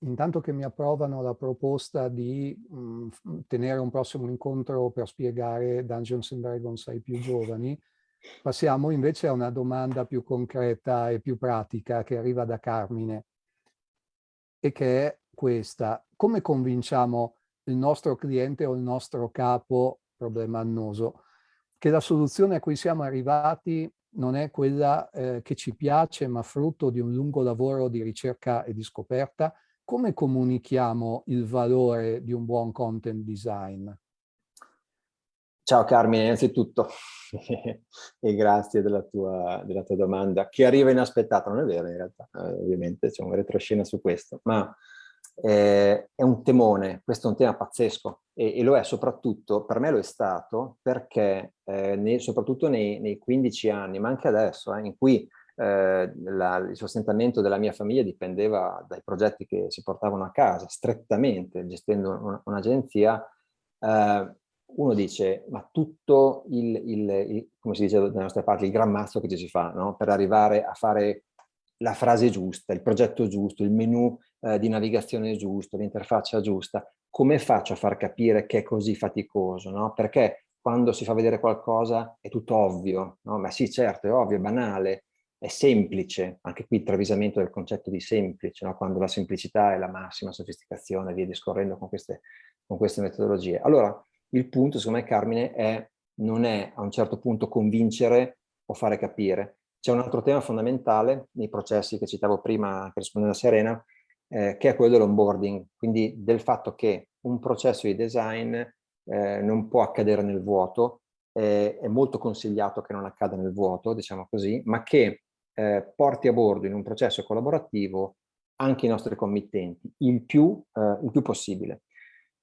[SPEAKER 1] intanto che mi approvano la proposta di mh, mm, tenere un prossimo incontro per spiegare Dungeons and Dragons ai più giovani, passiamo invece a una domanda più concreta e più pratica che arriva da Carmine e che è questa. Come convinciamo il nostro cliente o il nostro capo, problema annoso, che la soluzione a cui siamo arrivati non è quella eh, che ci piace, ma frutto di un lungo lavoro di ricerca e di scoperta, come comunichiamo il valore di un buon content design?
[SPEAKER 2] Ciao Carmine, innanzitutto e grazie della tua, della tua, domanda, che arriva inaspettata, non è vero in realtà, eh, ovviamente c'è un retroscena su questo, ma eh, è un temone, questo è un tema pazzesco e, e, lo è soprattutto, per me lo è stato, perché eh, nei, soprattutto nei, nei, 15 anni, ma anche adesso, eh, in cui eh, la, il sostentamento della mia famiglia dipendeva dai progetti che si portavano a casa, strettamente, gestendo un'agenzia, eh, uno dice, ma tutto il, il, il, come si dice dalle nostre parti, il gran mazzo che ci si fa, no? per arrivare a fare la frase giusta, il progetto giusto, il menu eh, di navigazione giusto, l'interfaccia giusta, come faccio a far capire che è così faticoso? No? Perché quando si fa vedere qualcosa è tutto ovvio, no? ma sì certo è ovvio, è banale, è semplice, anche qui il travisamento del concetto di semplice, no? quando la semplicità è la massima sofisticazione, via discorrendo con queste, con queste metodologie. Allora, il punto, secondo me, Carmine, è, non è a un certo punto convincere o fare capire. C'è un altro tema fondamentale nei processi che citavo prima, che rispondendo a Serena, eh, che è quello dell'onboarding, quindi del fatto che un processo di design eh, non può accadere nel vuoto, eh, è molto consigliato che non accada nel vuoto, diciamo così, ma che eh, porti a bordo in un processo collaborativo anche i nostri committenti, il più, eh, il più possibile.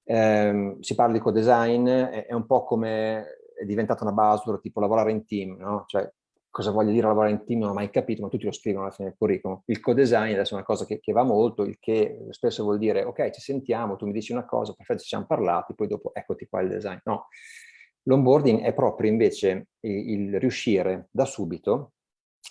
[SPEAKER 2] Eh, si parla di co-design, è, è, un po' come è diventata una buzzword tipo lavorare in team, no? Cioè, cosa voglia dire lavorare in team non ho mai capito, ma tutti lo scrivono alla fine del curriculum. Il co-design adesso è una cosa che, che, va molto, il che spesso vuol dire ok, ci sentiamo, tu mi dici una cosa, perfetto, ci siamo parlati, poi dopo eccoti qua il design. No, l'onboarding è proprio invece il, il riuscire da subito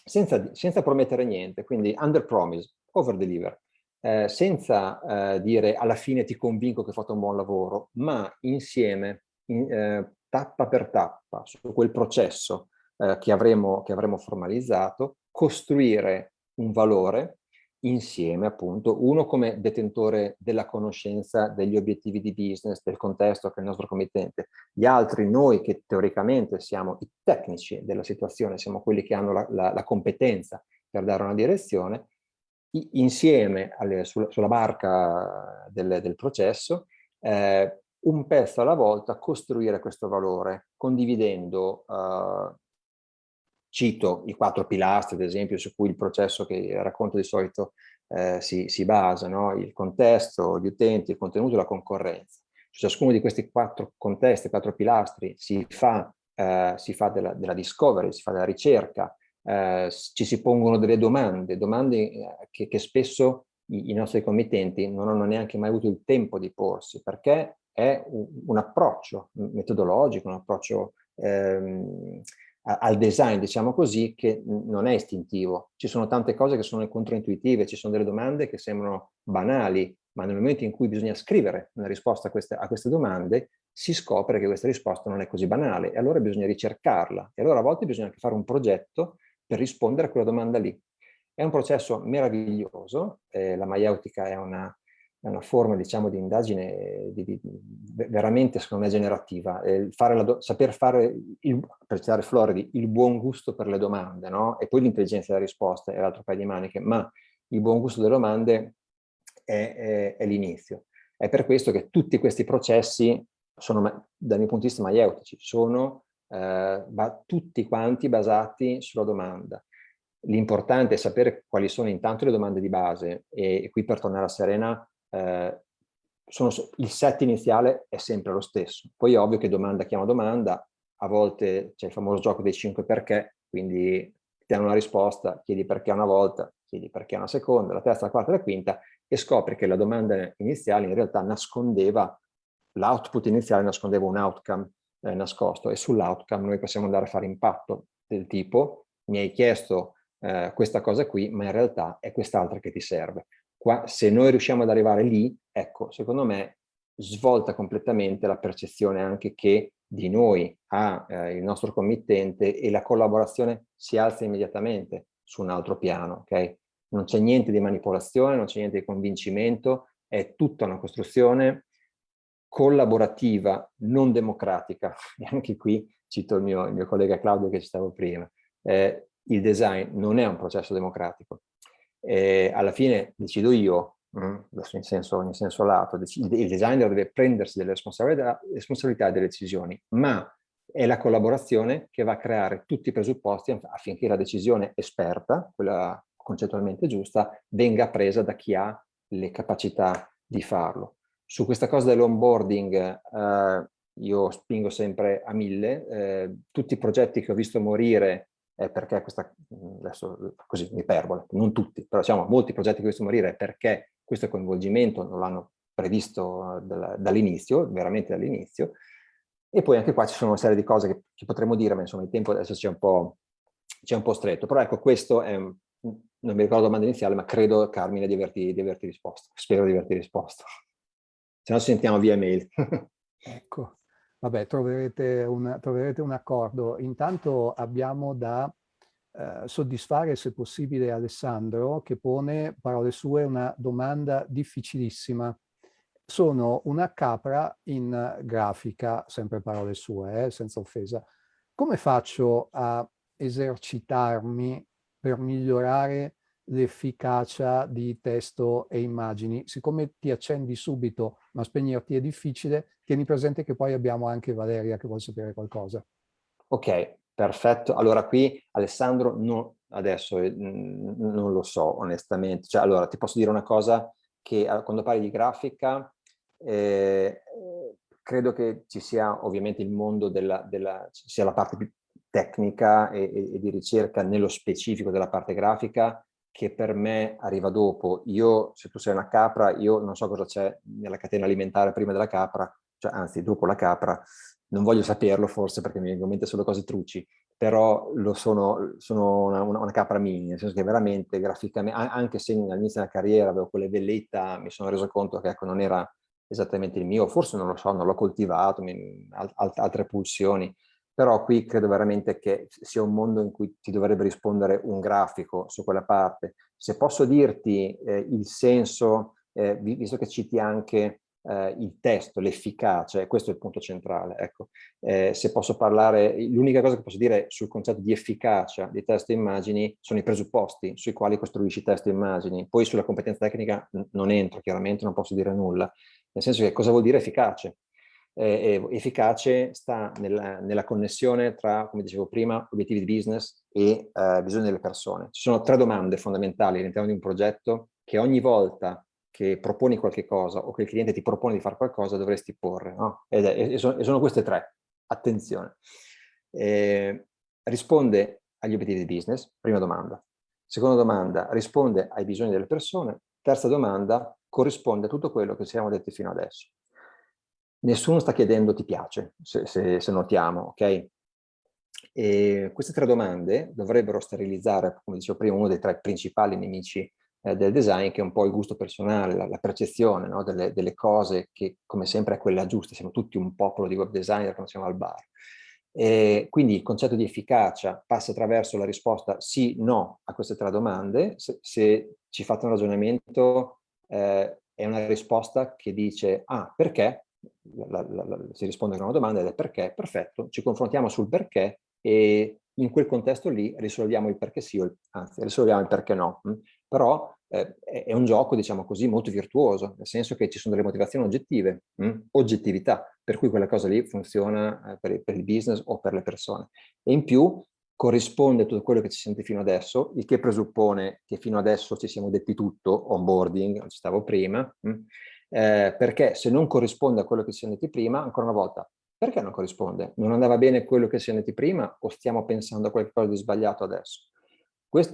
[SPEAKER 2] senza, senza promettere niente, quindi under promise, over deliver, eh, senza eh, dire alla fine ti convinco che hai fatto un buon lavoro, ma insieme, in, eh, tappa per tappa, su quel processo eh, che avremo, che avremo formalizzato, costruire un valore insieme appunto, uno come detentore della conoscenza degli obiettivi di business, del contesto che è il nostro committente, gli altri noi che teoricamente siamo i tecnici della situazione, siamo quelli che hanno la, la, la competenza per dare una direzione, insieme alle, sulla, sulla, barca del, del processo, eh, un pezzo alla volta costruire questo valore, condividendo eh, Cito i quattro pilastri, ad esempio, su cui il processo che racconto di solito eh, si, si, basa, no? il contesto, gli utenti, il contenuto e la concorrenza. Su ciascuno di questi quattro contesti, quattro pilastri, si fa, eh, si fa della, della, discovery, si fa della ricerca, eh, ci si pongono delle domande, domande eh, che, che spesso i, i, nostri committenti non hanno neanche mai avuto il tempo di porsi, perché è un, un approccio metodologico, un approccio ehm, al design, diciamo così, che non è istintivo. Ci sono tante cose che sono controintuitive, ci sono delle domande che sembrano banali, ma nel momento in cui bisogna scrivere una risposta a queste, a queste domande, si scopre che questa risposta non è così banale e allora bisogna ricercarla. E allora a volte bisogna anche fare un progetto per rispondere a quella domanda lì. È un processo meraviglioso, eh, la maieutica è una, è una forma diciamo, di indagine di, di, veramente secondo me generativa, fare la saper fare, il, per citare Floridi, il buon gusto per le domande, no? e poi l'intelligenza della risposta è l'altro paio di maniche, ma il buon gusto delle domande è, è, è l'inizio. È per questo che tutti questi processi sono, dal mio punto di vista, maieutici, sono eh, tutti quanti basati sulla domanda. L'importante è sapere quali sono intanto le domande di base e, e qui per tornare a Serena eh, sono, il set iniziale è sempre lo stesso. Poi è ovvio che domanda chiama domanda, a volte c'è il famoso gioco dei 5 perché, quindi ti hanno una risposta, chiedi perché una volta, chiedi perché una seconda, la terza, la quarta la quinta e scopri che la domanda iniziale in realtà nascondeva, l'output iniziale nascondeva un outcome eh, nascosto e sull'outcome noi possiamo andare a fare impatto del tipo mi hai chiesto eh, questa cosa qui ma in realtà è quest'altra che ti serve. Qua, se noi riusciamo ad arrivare lì, ecco, secondo me svolta completamente la percezione anche che di noi ha eh, il nostro committente e la collaborazione si alza immediatamente su un altro piano, ok? Non c'è niente di manipolazione, non c'è niente di convincimento, è tutta una costruzione collaborativa, non democratica. E anche qui cito il mio, il mio collega Claudio che ci stavo prima. Eh, il design non è un processo democratico. Eh, alla fine decido io, mm, in senso, in senso lato, il designer deve prendersi delle responsabilità, responsabilità e delle decisioni, ma è la collaborazione che va a creare tutti i presupposti affinché la decisione esperta, quella concettualmente giusta, venga presa da chi ha le capacità di farlo. Su questa cosa dell'onboarding eh, io spingo sempre a mille, eh, tutti i progetti che ho visto morire è perché questa, adesso così iperbole, non tutti, però diciamo molti progetti che visto morire è perché questo coinvolgimento non l'hanno previsto dall'inizio, veramente dall'inizio, e poi anche qua ci sono una serie di cose che, che potremmo dire, ma insomma il tempo adesso ci è un un po stretto, però ecco questo è, non mi ricordo la domanda iniziale, ma credo Carmine di averti, di averti risposto, spero di averti risposto. Se no ci sentiamo via mail.
[SPEAKER 1] ecco, vabbè, troverete un, troverete un accordo. Intanto abbiamo da eh, soddisfare, se possibile, Alessandro, che pone, parole sue, una domanda difficilissima. Sono una capra in grafica, sempre parole sue, eh, senza offesa. Come faccio a esercitarmi per migliorare l'efficacia di testo e immagini. Siccome ti accendi subito, ma spegnerti è difficile, tieni presente che poi abbiamo anche Valeria che vuole sapere qualcosa.
[SPEAKER 2] Ok, perfetto. Allora qui Alessandro, no, adesso eh, non lo so onestamente. Cioè, allora ti posso dire una cosa che quando parli di grafica eh, credo che ci sia ovviamente il mondo della, della sia la parte più tecnica e, e, e di ricerca nello specifico della parte grafica che per me arriva dopo. Io, se tu sei una capra, io non so cosa c'è nella catena alimentare prima della capra, cioè anzi dopo la capra, non voglio saperlo forse perché mi vengono in mente solo cose truci, però sono, sono una, una, una, capra mini, nel senso che veramente graficamente, anche se all'inizio della carriera avevo quelle velleità, mi sono reso conto che ecco, non era esattamente il mio, forse non lo so, non l'ho coltivato, mi, alt, altre pulsioni, però qui credo veramente che sia un mondo in cui ti dovrebbe rispondere un grafico su quella parte. Se posso dirti eh, il senso, eh, visto che citi anche eh, il testo, l'efficacia, questo è il punto centrale, ecco. Eh, se posso parlare, l'unica cosa che posso dire sul concetto di efficacia di testo e immagini sono i presupposti sui quali costruisci testo e immagini, poi sulla competenza tecnica non entro, chiaramente non posso dire nulla, nel senso che cosa vuol dire efficace? eh, efficace sta nella, nella, connessione tra, come dicevo prima, obiettivi di business e eh, bisogni delle persone. Ci sono tre domande fondamentali all'interno di un progetto che ogni volta che proponi qualche cosa o che il cliente ti propone di fare qualcosa dovresti porre. No? Ed è, e, sono, e, sono, queste tre. Attenzione. Eh, risponde agli obiettivi di business, prima domanda. Seconda domanda, risponde ai bisogni delle persone. Terza domanda, corrisponde a tutto quello che siamo detti fino adesso nessuno sta chiedendo ti piace, se, se, se notiamo, ok? E queste tre domande dovrebbero sterilizzare, come dicevo prima, uno dei tre principali nemici eh, del design, che è un po' il gusto personale, la, la percezione no? delle, delle, cose che, come sempre, è quella giusta. Siamo tutti un popolo di web designer quando siamo al bar. E quindi il concetto di efficacia passa attraverso la risposta sì, no a queste tre domande. Se, se ci fate un ragionamento, eh, è una risposta che dice, ah, perché? la, la, la, si risponde con una domanda ed è perché, perfetto, ci confrontiamo sul perché e in quel contesto lì risolviamo il perché sì, o il, anzi risolviamo il perché no? Però eh, è un gioco, diciamo così, molto virtuoso, nel senso che ci sono delle motivazioni oggettive, mh? Hm? oggettività, per cui quella cosa lì funziona eh, per, per, il business o per le persone. E in più corrisponde a tutto quello che ci sente fino adesso, il che presuppone che fino adesso ci siamo detti tutto, onboarding, ci stavo prima, mh? Hm? Eh, perché se non corrisponde a quello che ci siamo detti prima, ancora una volta, perché non corrisponde? Non andava bene quello che siamo detti prima o stiamo pensando a qualcosa di sbagliato adesso?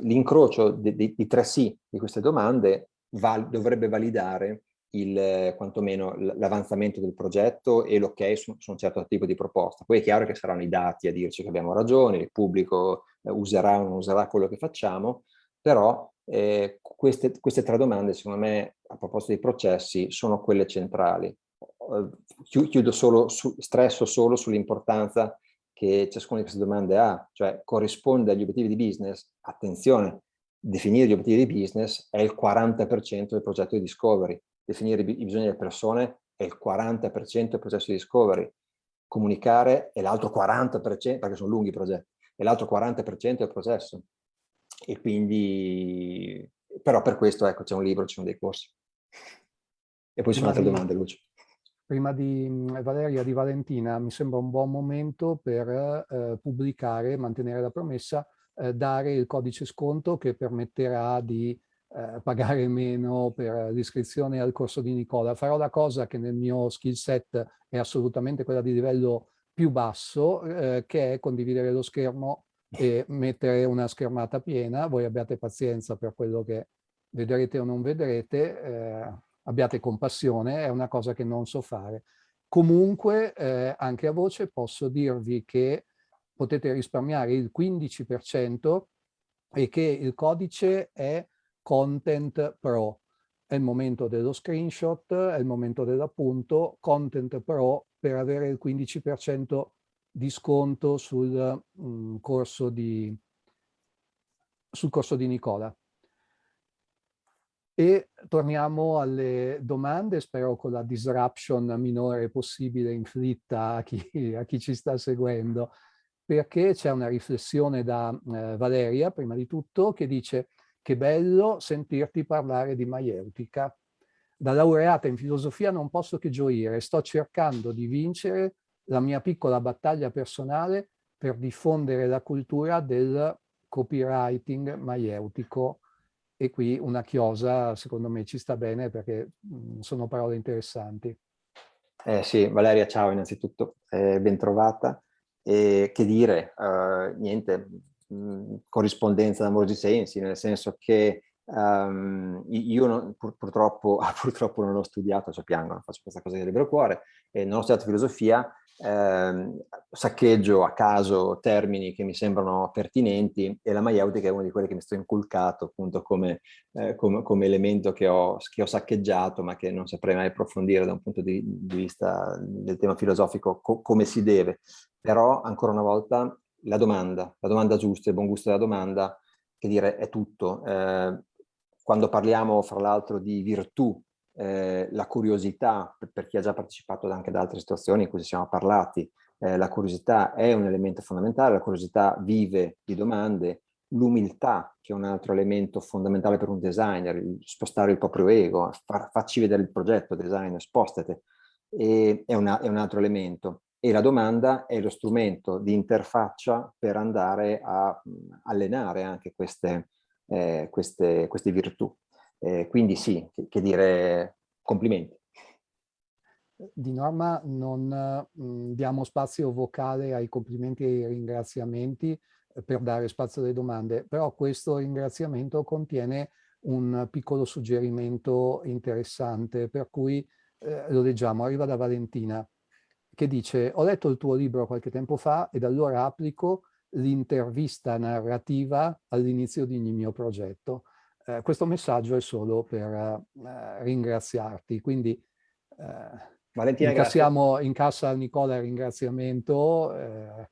[SPEAKER 2] L'incrocio di, tre sì di queste domande val, dovrebbe validare il, quantomeno l'avanzamento del progetto e l'ok su, su, un certo tipo di proposta. Poi è chiaro che saranno i dati a dirci che abbiamo ragione, il pubblico eh, userà o non userà quello che facciamo, però eh, queste, queste tre domande, secondo me, a proposito dei processi, sono quelle centrali. Chiudo solo, su, stresso solo sull'importanza che ciascuna di queste domande ha, cioè corrisponde agli obiettivi di business, attenzione, definire gli obiettivi di business è il 40% del progetto di discovery, definire i bisogni delle persone è il 40% del processo di discovery, comunicare è l'altro 40%, perché sono lunghi i progetti, è l'altro 40% del processo. E quindi, però per questo ecco c'è un libro, ci sono dei corsi. E poi sono altre domande, Lucio
[SPEAKER 1] prima di mm, Valeria di Valentina, mi sembra un buon momento per eh, pubblicare, mantenere la promessa, eh, dare il codice sconto che permetterà di eh, pagare meno per l'iscrizione al corso di Nicola. Farò la cosa che nel mio skill set è assolutamente quella di livello più basso, eh, che è condividere lo schermo e mettere una schermata piena. Voi abbiate pazienza per quello che vedrete o non vedrete eh, abbiate compassione, è una cosa che non so fare. Comunque, eh, anche a voce, posso dirvi che potete risparmiare il 15% e che il codice è Content Pro. È il momento dello screenshot, è il momento dell'appunto, Content Pro per avere il 15% di sconto sul, mm, corso di, sul corso di Nicola. E torniamo alle domande, spero con la disruption minore possibile inflitta a chi, a chi ci sta seguendo, perché c'è una riflessione da eh, Valeria, prima di tutto, che dice che bello sentirti parlare di maieutica. Da laureata in filosofia non posso che gioire, sto cercando di vincere la mia piccola battaglia personale per diffondere la cultura del copywriting maieutico e qui una chiosa secondo me ci sta bene perché mh, sono parole interessanti.
[SPEAKER 2] Eh sì, Valeria ciao innanzitutto, eh, ben trovata. E che dire, uh, niente, mh, corrispondenza d'amorosi sensi, nel senso che um, io non, pur, purtroppo, purtroppo, non ho studiato, cioè piango, faccio questa cosa di libero cuore, e non ho studiato filosofia, eh, saccheggio a caso termini che mi sembrano pertinenti e la maieutica è una di quelle che mi sto inculcato appunto come, eh, come, come elemento che ho, che ho, saccheggiato ma che non saprei mai approfondire da un punto di, di vista del tema filosofico co come si deve. Però ancora una volta la domanda, la domanda giusta, il buon gusto della domanda, che dire è tutto. Eh, quando parliamo fra l'altro di virtù eh, la curiosità, per chi ha già partecipato anche ad altre situazioni in cui siamo parlati, eh, la curiosità è un elemento fondamentale, la curiosità vive di domande, l'umiltà che è un altro elemento fondamentale per un designer, spostare il proprio ego, far, facci vedere il progetto designer, spostate, e, è, una, è un altro elemento. E la domanda è lo strumento di interfaccia per andare a allenare anche queste, eh, queste, queste virtù. Eh, quindi sì, che, che, dire complimenti.
[SPEAKER 1] Di norma non mh, diamo spazio vocale ai complimenti e ai ringraziamenti eh, per dare spazio alle domande, però questo ringraziamento contiene un piccolo suggerimento interessante, per cui eh, lo leggiamo, arriva da Valentina, che dice ho letto il tuo libro qualche tempo fa ed allora applico l'intervista narrativa all'inizio di ogni mio progetto eh, questo messaggio è solo per eh, ringraziarti. Quindi eh, incassiamo in cassa a Nicola il ringraziamento eh,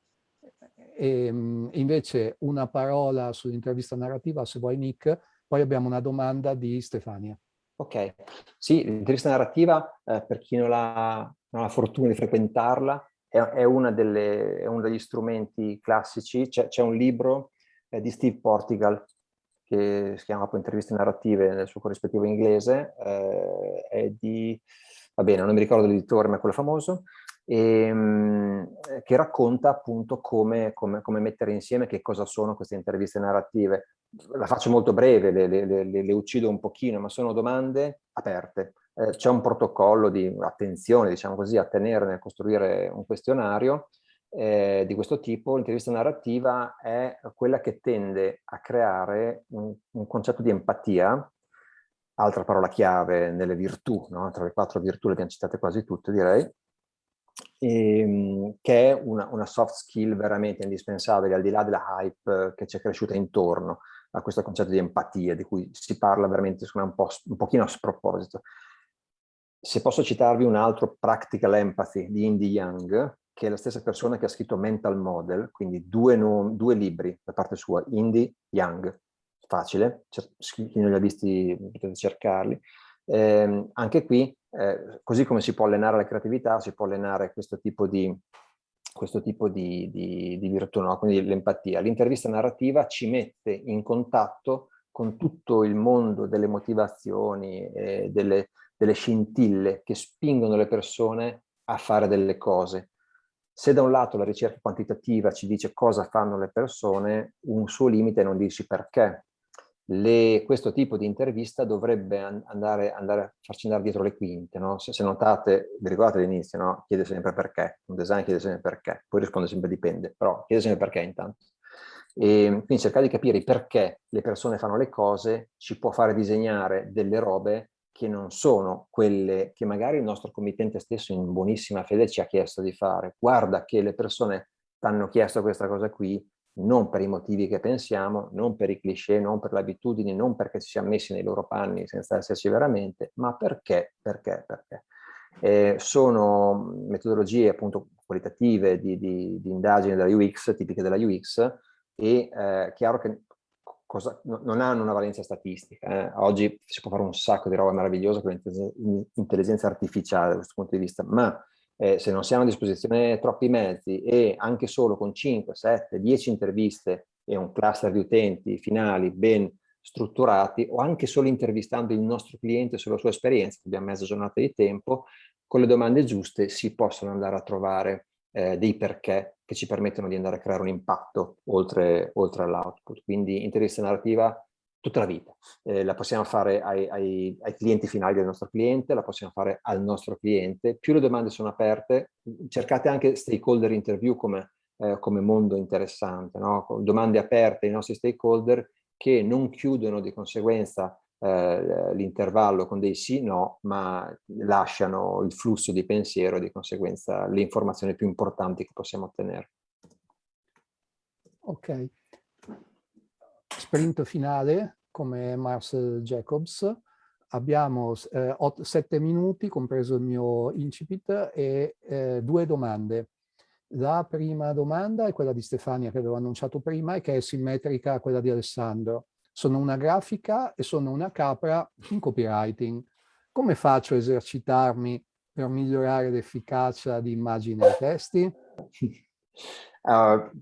[SPEAKER 1] e mm, invece una parola sull'intervista narrativa, se vuoi Nick, poi abbiamo una domanda di Stefania.
[SPEAKER 2] Ok, sì, l'intervista narrativa, eh, per chi non ha, non ha la fortuna di frequentarla, è, è, delle, è uno degli strumenti classici. C'è un libro eh, di Steve Portigal che si chiama poi interviste narrative nel suo corrispettivo inglese, eh, è di, va bene, non mi ricordo l'editore, ma è quello famoso, e, ehm, che racconta appunto come, come, come, mettere insieme che cosa sono queste interviste narrative. La faccio molto breve, le, le, le, le uccido un pochino, ma sono domande aperte. Eh, C'è un protocollo di attenzione, diciamo così, a tenere nel costruire un questionario eh, di questo tipo. L'intervista narrativa è quella che tende a creare un, un concetto di empatia, altra parola chiave nelle virtù, no? tra le quattro virtù le abbiamo citate quasi tutte direi, e, ehm, che è una, una, soft skill veramente indispensabile, al di là della hype che ci è cresciuta intorno a questo concetto di empatia, di cui si parla veramente un, po', un pochino a sproposito. Se posso citarvi un altro Practical Empathy di Indy Young, che è la stessa persona che ha scritto Mental Model, quindi due, due libri da parte sua, Indy Young, facile, chi non li ha visti potete cercarli. Eh, anche qui eh, così come si può allenare la creatività, si può allenare questo tipo di, questo tipo di, di, di virtù, no? quindi l'empatia. L'intervista narrativa ci mette in contatto con tutto il mondo delle motivazioni, e delle, delle scintille che spingono le persone a fare delle cose. Se da un lato la ricerca quantitativa ci dice cosa fanno le persone, un suo limite è non dirci perché, le, questo tipo di intervista dovrebbe andare, andare, a farci andare dietro le quinte. No? Se, se, notate, vi ricordate all'inizio, no? chiede sempre perché, un design chiede sempre perché, poi risponde sempre dipende, però chiede sempre perché intanto. E quindi cercare di capire perché le persone fanno le cose ci può fare disegnare delle robe che non sono quelle che magari il nostro committente stesso in buonissima fede ci ha chiesto di fare. Guarda che le persone hanno chiesto questa cosa qui, non per i motivi che pensiamo, non per i cliché, non per le abitudini, non perché ci siamo messi nei loro panni senza esserci veramente, ma perché, perché, perché. Eh, sono metodologie appunto qualitative di, di, di, indagine della UX, tipiche della UX, e eh, chiaro che cosa, no, non hanno una valenza statistica. Eh. Oggi si può fare un sacco di roba meravigliosa con l'intelligenza artificiale da questo punto di vista, ma eh, se non si hanno a disposizione troppi mezzi e anche solo con 5, 7, 10 interviste e un cluster di utenti finali ben strutturati o anche solo intervistando il nostro cliente sulla sua esperienza, abbiamo mezza giornata di tempo, con le domande giuste si possono andare a trovare eh, dei perché che ci permettono di andare a creare un impatto oltre, oltre all'output. Quindi intervista narrativa tutta la vita. Eh, la possiamo fare ai, ai, ai, clienti finali del nostro cliente, la possiamo fare al nostro cliente. Più le domande sono aperte, cercate anche stakeholder interview come, eh, come mondo interessante, no? domande aperte ai nostri stakeholder che non chiudono di conseguenza eh, l'intervallo con dei sì, no, ma lasciano il flusso di pensiero e di conseguenza le informazioni più importanti che possiamo ottenere.
[SPEAKER 1] Ok. Sprint finale, come Marcel Jacobs. Abbiamo eh, 7 minuti, compreso il mio incipit, e eh, due domande. La prima domanda è quella di Stefania che avevo annunciato prima e che è simmetrica a quella di Alessandro. Sono una grafica e sono una capra in copywriting. Come faccio a esercitarmi per migliorare l'efficacia di immagini e testi?
[SPEAKER 2] Uh,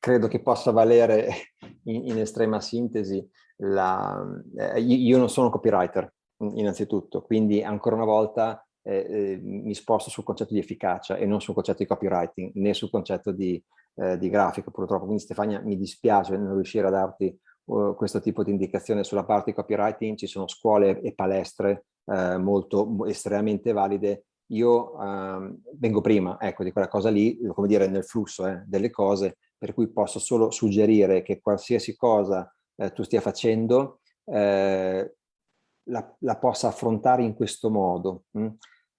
[SPEAKER 2] credo che possa valere in, in estrema sintesi la, eh, io non sono copywriter innanzitutto, quindi ancora una volta eh, eh, mi sposto sul concetto di efficacia e non sul concetto di copywriting, né sul concetto di, eh, di grafica purtroppo. Quindi Stefania mi dispiace non riuscire a darti uh, questo tipo di indicazione sulla parte di copywriting, ci sono scuole e palestre eh, molto estremamente valide. Io uh, vengo prima ecco, di quella cosa lì, come dire, nel flusso eh, delle cose, per cui posso solo suggerire che qualsiasi cosa eh, tu stia facendo eh, la, la, possa affrontare in questo modo. Mm?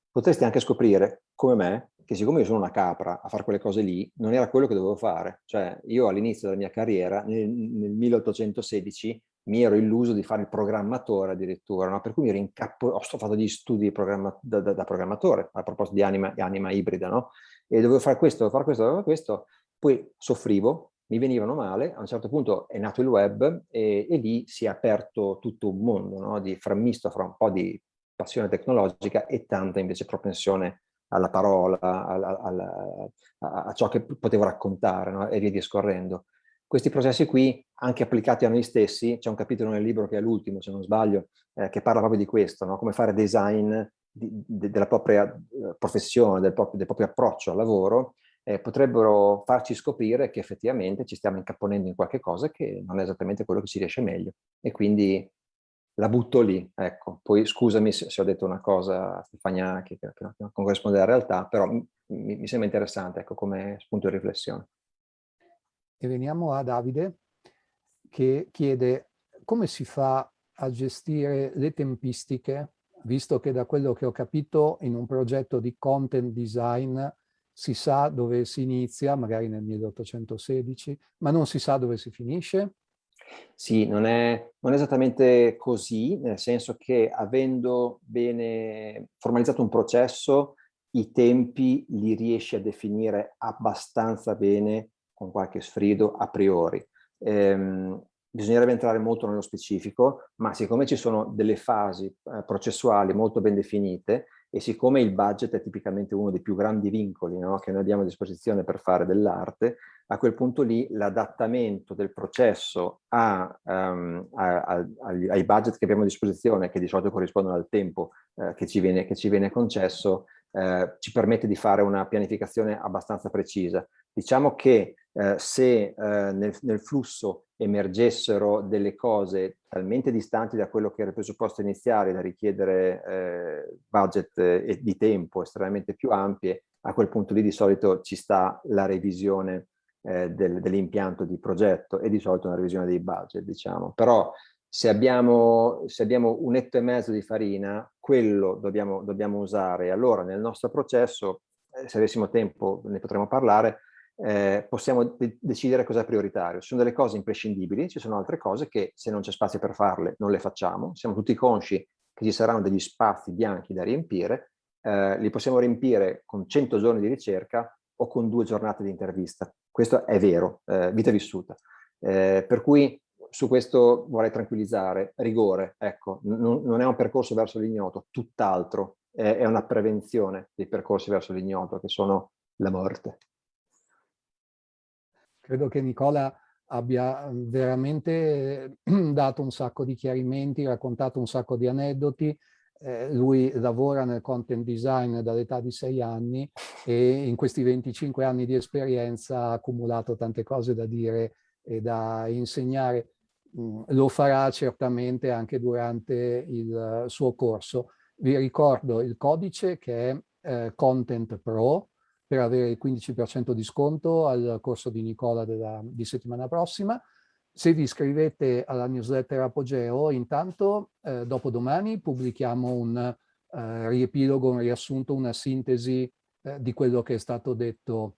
[SPEAKER 2] Potresti anche scoprire, come me, che siccome io sono una capra a fare quelle cose lì, non era quello che dovevo fare. Cioè, io all'inizio della mia carriera, nel, nel 1816, mi ero illuso di fare il programmatore addirittura, no? per cui mi ero incappo, ho fatto gli studi programma, da, da, da, programmatore, a proposito di anima, anima ibrida, no? E dovevo fare questo, dovevo fare questo, dovevo fare questo, poi soffrivo, mi venivano male, a un certo punto è nato il web e, e lì si è aperto tutto un mondo no? di frammisto fra un po' di passione tecnologica e tanta invece propensione alla parola, alla, alla, a, ciò che potevo raccontare no? e via discorrendo. questi processi qui, anche applicati a noi stessi, c'è un capitolo nel libro che è l'ultimo, se non sbaglio, eh, che parla proprio di questo, no? come fare design di, de, della propria eh, professione, del proprio, del proprio approccio al lavoro, eh, potrebbero farci scoprire che effettivamente ci stiamo incapponendo in qualche cosa che non è esattamente quello che ci riesce meglio. E quindi la butto lì, ecco. Poi scusami se, se ho detto una cosa, Stefania, che, che, che non corrisponde alla realtà, però mi, mi sembra interessante, ecco, come spunto di riflessione.
[SPEAKER 1] E veniamo a Davide, che chiede come si fa a gestire le tempistiche, visto che da quello che ho capito in un progetto di content design si sa dove si inizia, magari nel 1816, ma non si sa dove si finisce?
[SPEAKER 2] Sì, non è, non è, esattamente così, nel senso che avendo bene formalizzato un processo, i tempi li riesci a definire abbastanza bene, con qualche sfrido, a priori. Ehm, bisognerebbe entrare molto nello specifico, ma siccome ci sono delle fasi eh, processuali molto ben definite, e siccome il budget è tipicamente uno dei più grandi vincoli no, che noi abbiamo a disposizione per fare dell'arte, a quel punto lì l'adattamento del processo a, um, a, a, ai budget che abbiamo a disposizione, che di solito corrispondono al tempo eh, che, ci viene, che, ci viene, concesso, eh, ci permette di fare una pianificazione abbastanza precisa. Diciamo che eh, se eh, nel, nel, flusso emergessero delle cose talmente distanti da quello che era il presupposto iniziale da richiedere eh, budget eh, di tempo estremamente più ampie, a quel punto lì di solito ci sta la revisione eh, del, dell'impianto di progetto e di solito una revisione dei budget, diciamo. Però se abbiamo, se abbiamo un etto e mezzo di farina, quello dobbiamo, dobbiamo usare. Allora nel nostro processo, eh, se avessimo tempo ne potremo parlare, eh, possiamo de decidere cosa è prioritario. Ci sono delle cose imprescindibili, ci sono altre cose che se non c'è spazio per farle non le facciamo, siamo tutti consci che ci saranno degli spazi bianchi da riempire, eh, li possiamo riempire con 100 giorni di ricerca o con due giornate di intervista. Questo è vero, eh, vita vissuta. Eh, per cui su questo vorrei tranquillizzare, rigore, ecco, non è un percorso verso l'ignoto, tutt'altro, è, è una prevenzione dei percorsi verso l'ignoto, che sono la morte.
[SPEAKER 1] Credo che Nicola abbia veramente dato un sacco di chiarimenti, raccontato un sacco di aneddoti. Eh, lui lavora nel content design dall'età di sei anni e in questi 25 anni di esperienza ha accumulato tante cose da dire e da insegnare. Mm, lo farà certamente anche durante il suo corso. Vi ricordo il codice che è eh, Content Pro, per avere il 15% di sconto al corso di Nicola della, di settimana prossima. Se vi iscrivete alla newsletter Apogeo, intanto eh, dopo domani pubblichiamo un eh, riepilogo, un riassunto, una sintesi eh, di quello che è stato detto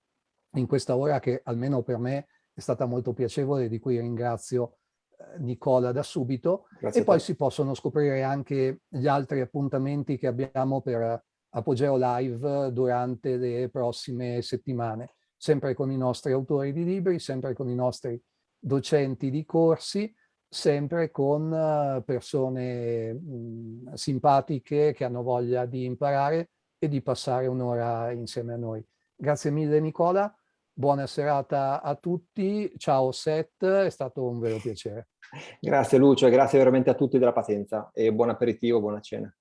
[SPEAKER 1] in questa ora che almeno per me è stata molto piacevole, di cui ringrazio eh, Nicola da subito. Grazie e poi si possono scoprire anche gli altri appuntamenti che abbiamo per Apogeo Live durante le prossime settimane, sempre con i nostri autori di libri, sempre con i nostri docenti di corsi, sempre con eh, persone mh, simpatiche che hanno voglia di imparare e di passare un'ora insieme a noi. Grazie mille Nicola, buona serata a tutti, ciao Seth, è stato un vero piacere.
[SPEAKER 2] Grazie Lucio e grazie veramente a tutti della pazienza e buon aperitivo, buona cena.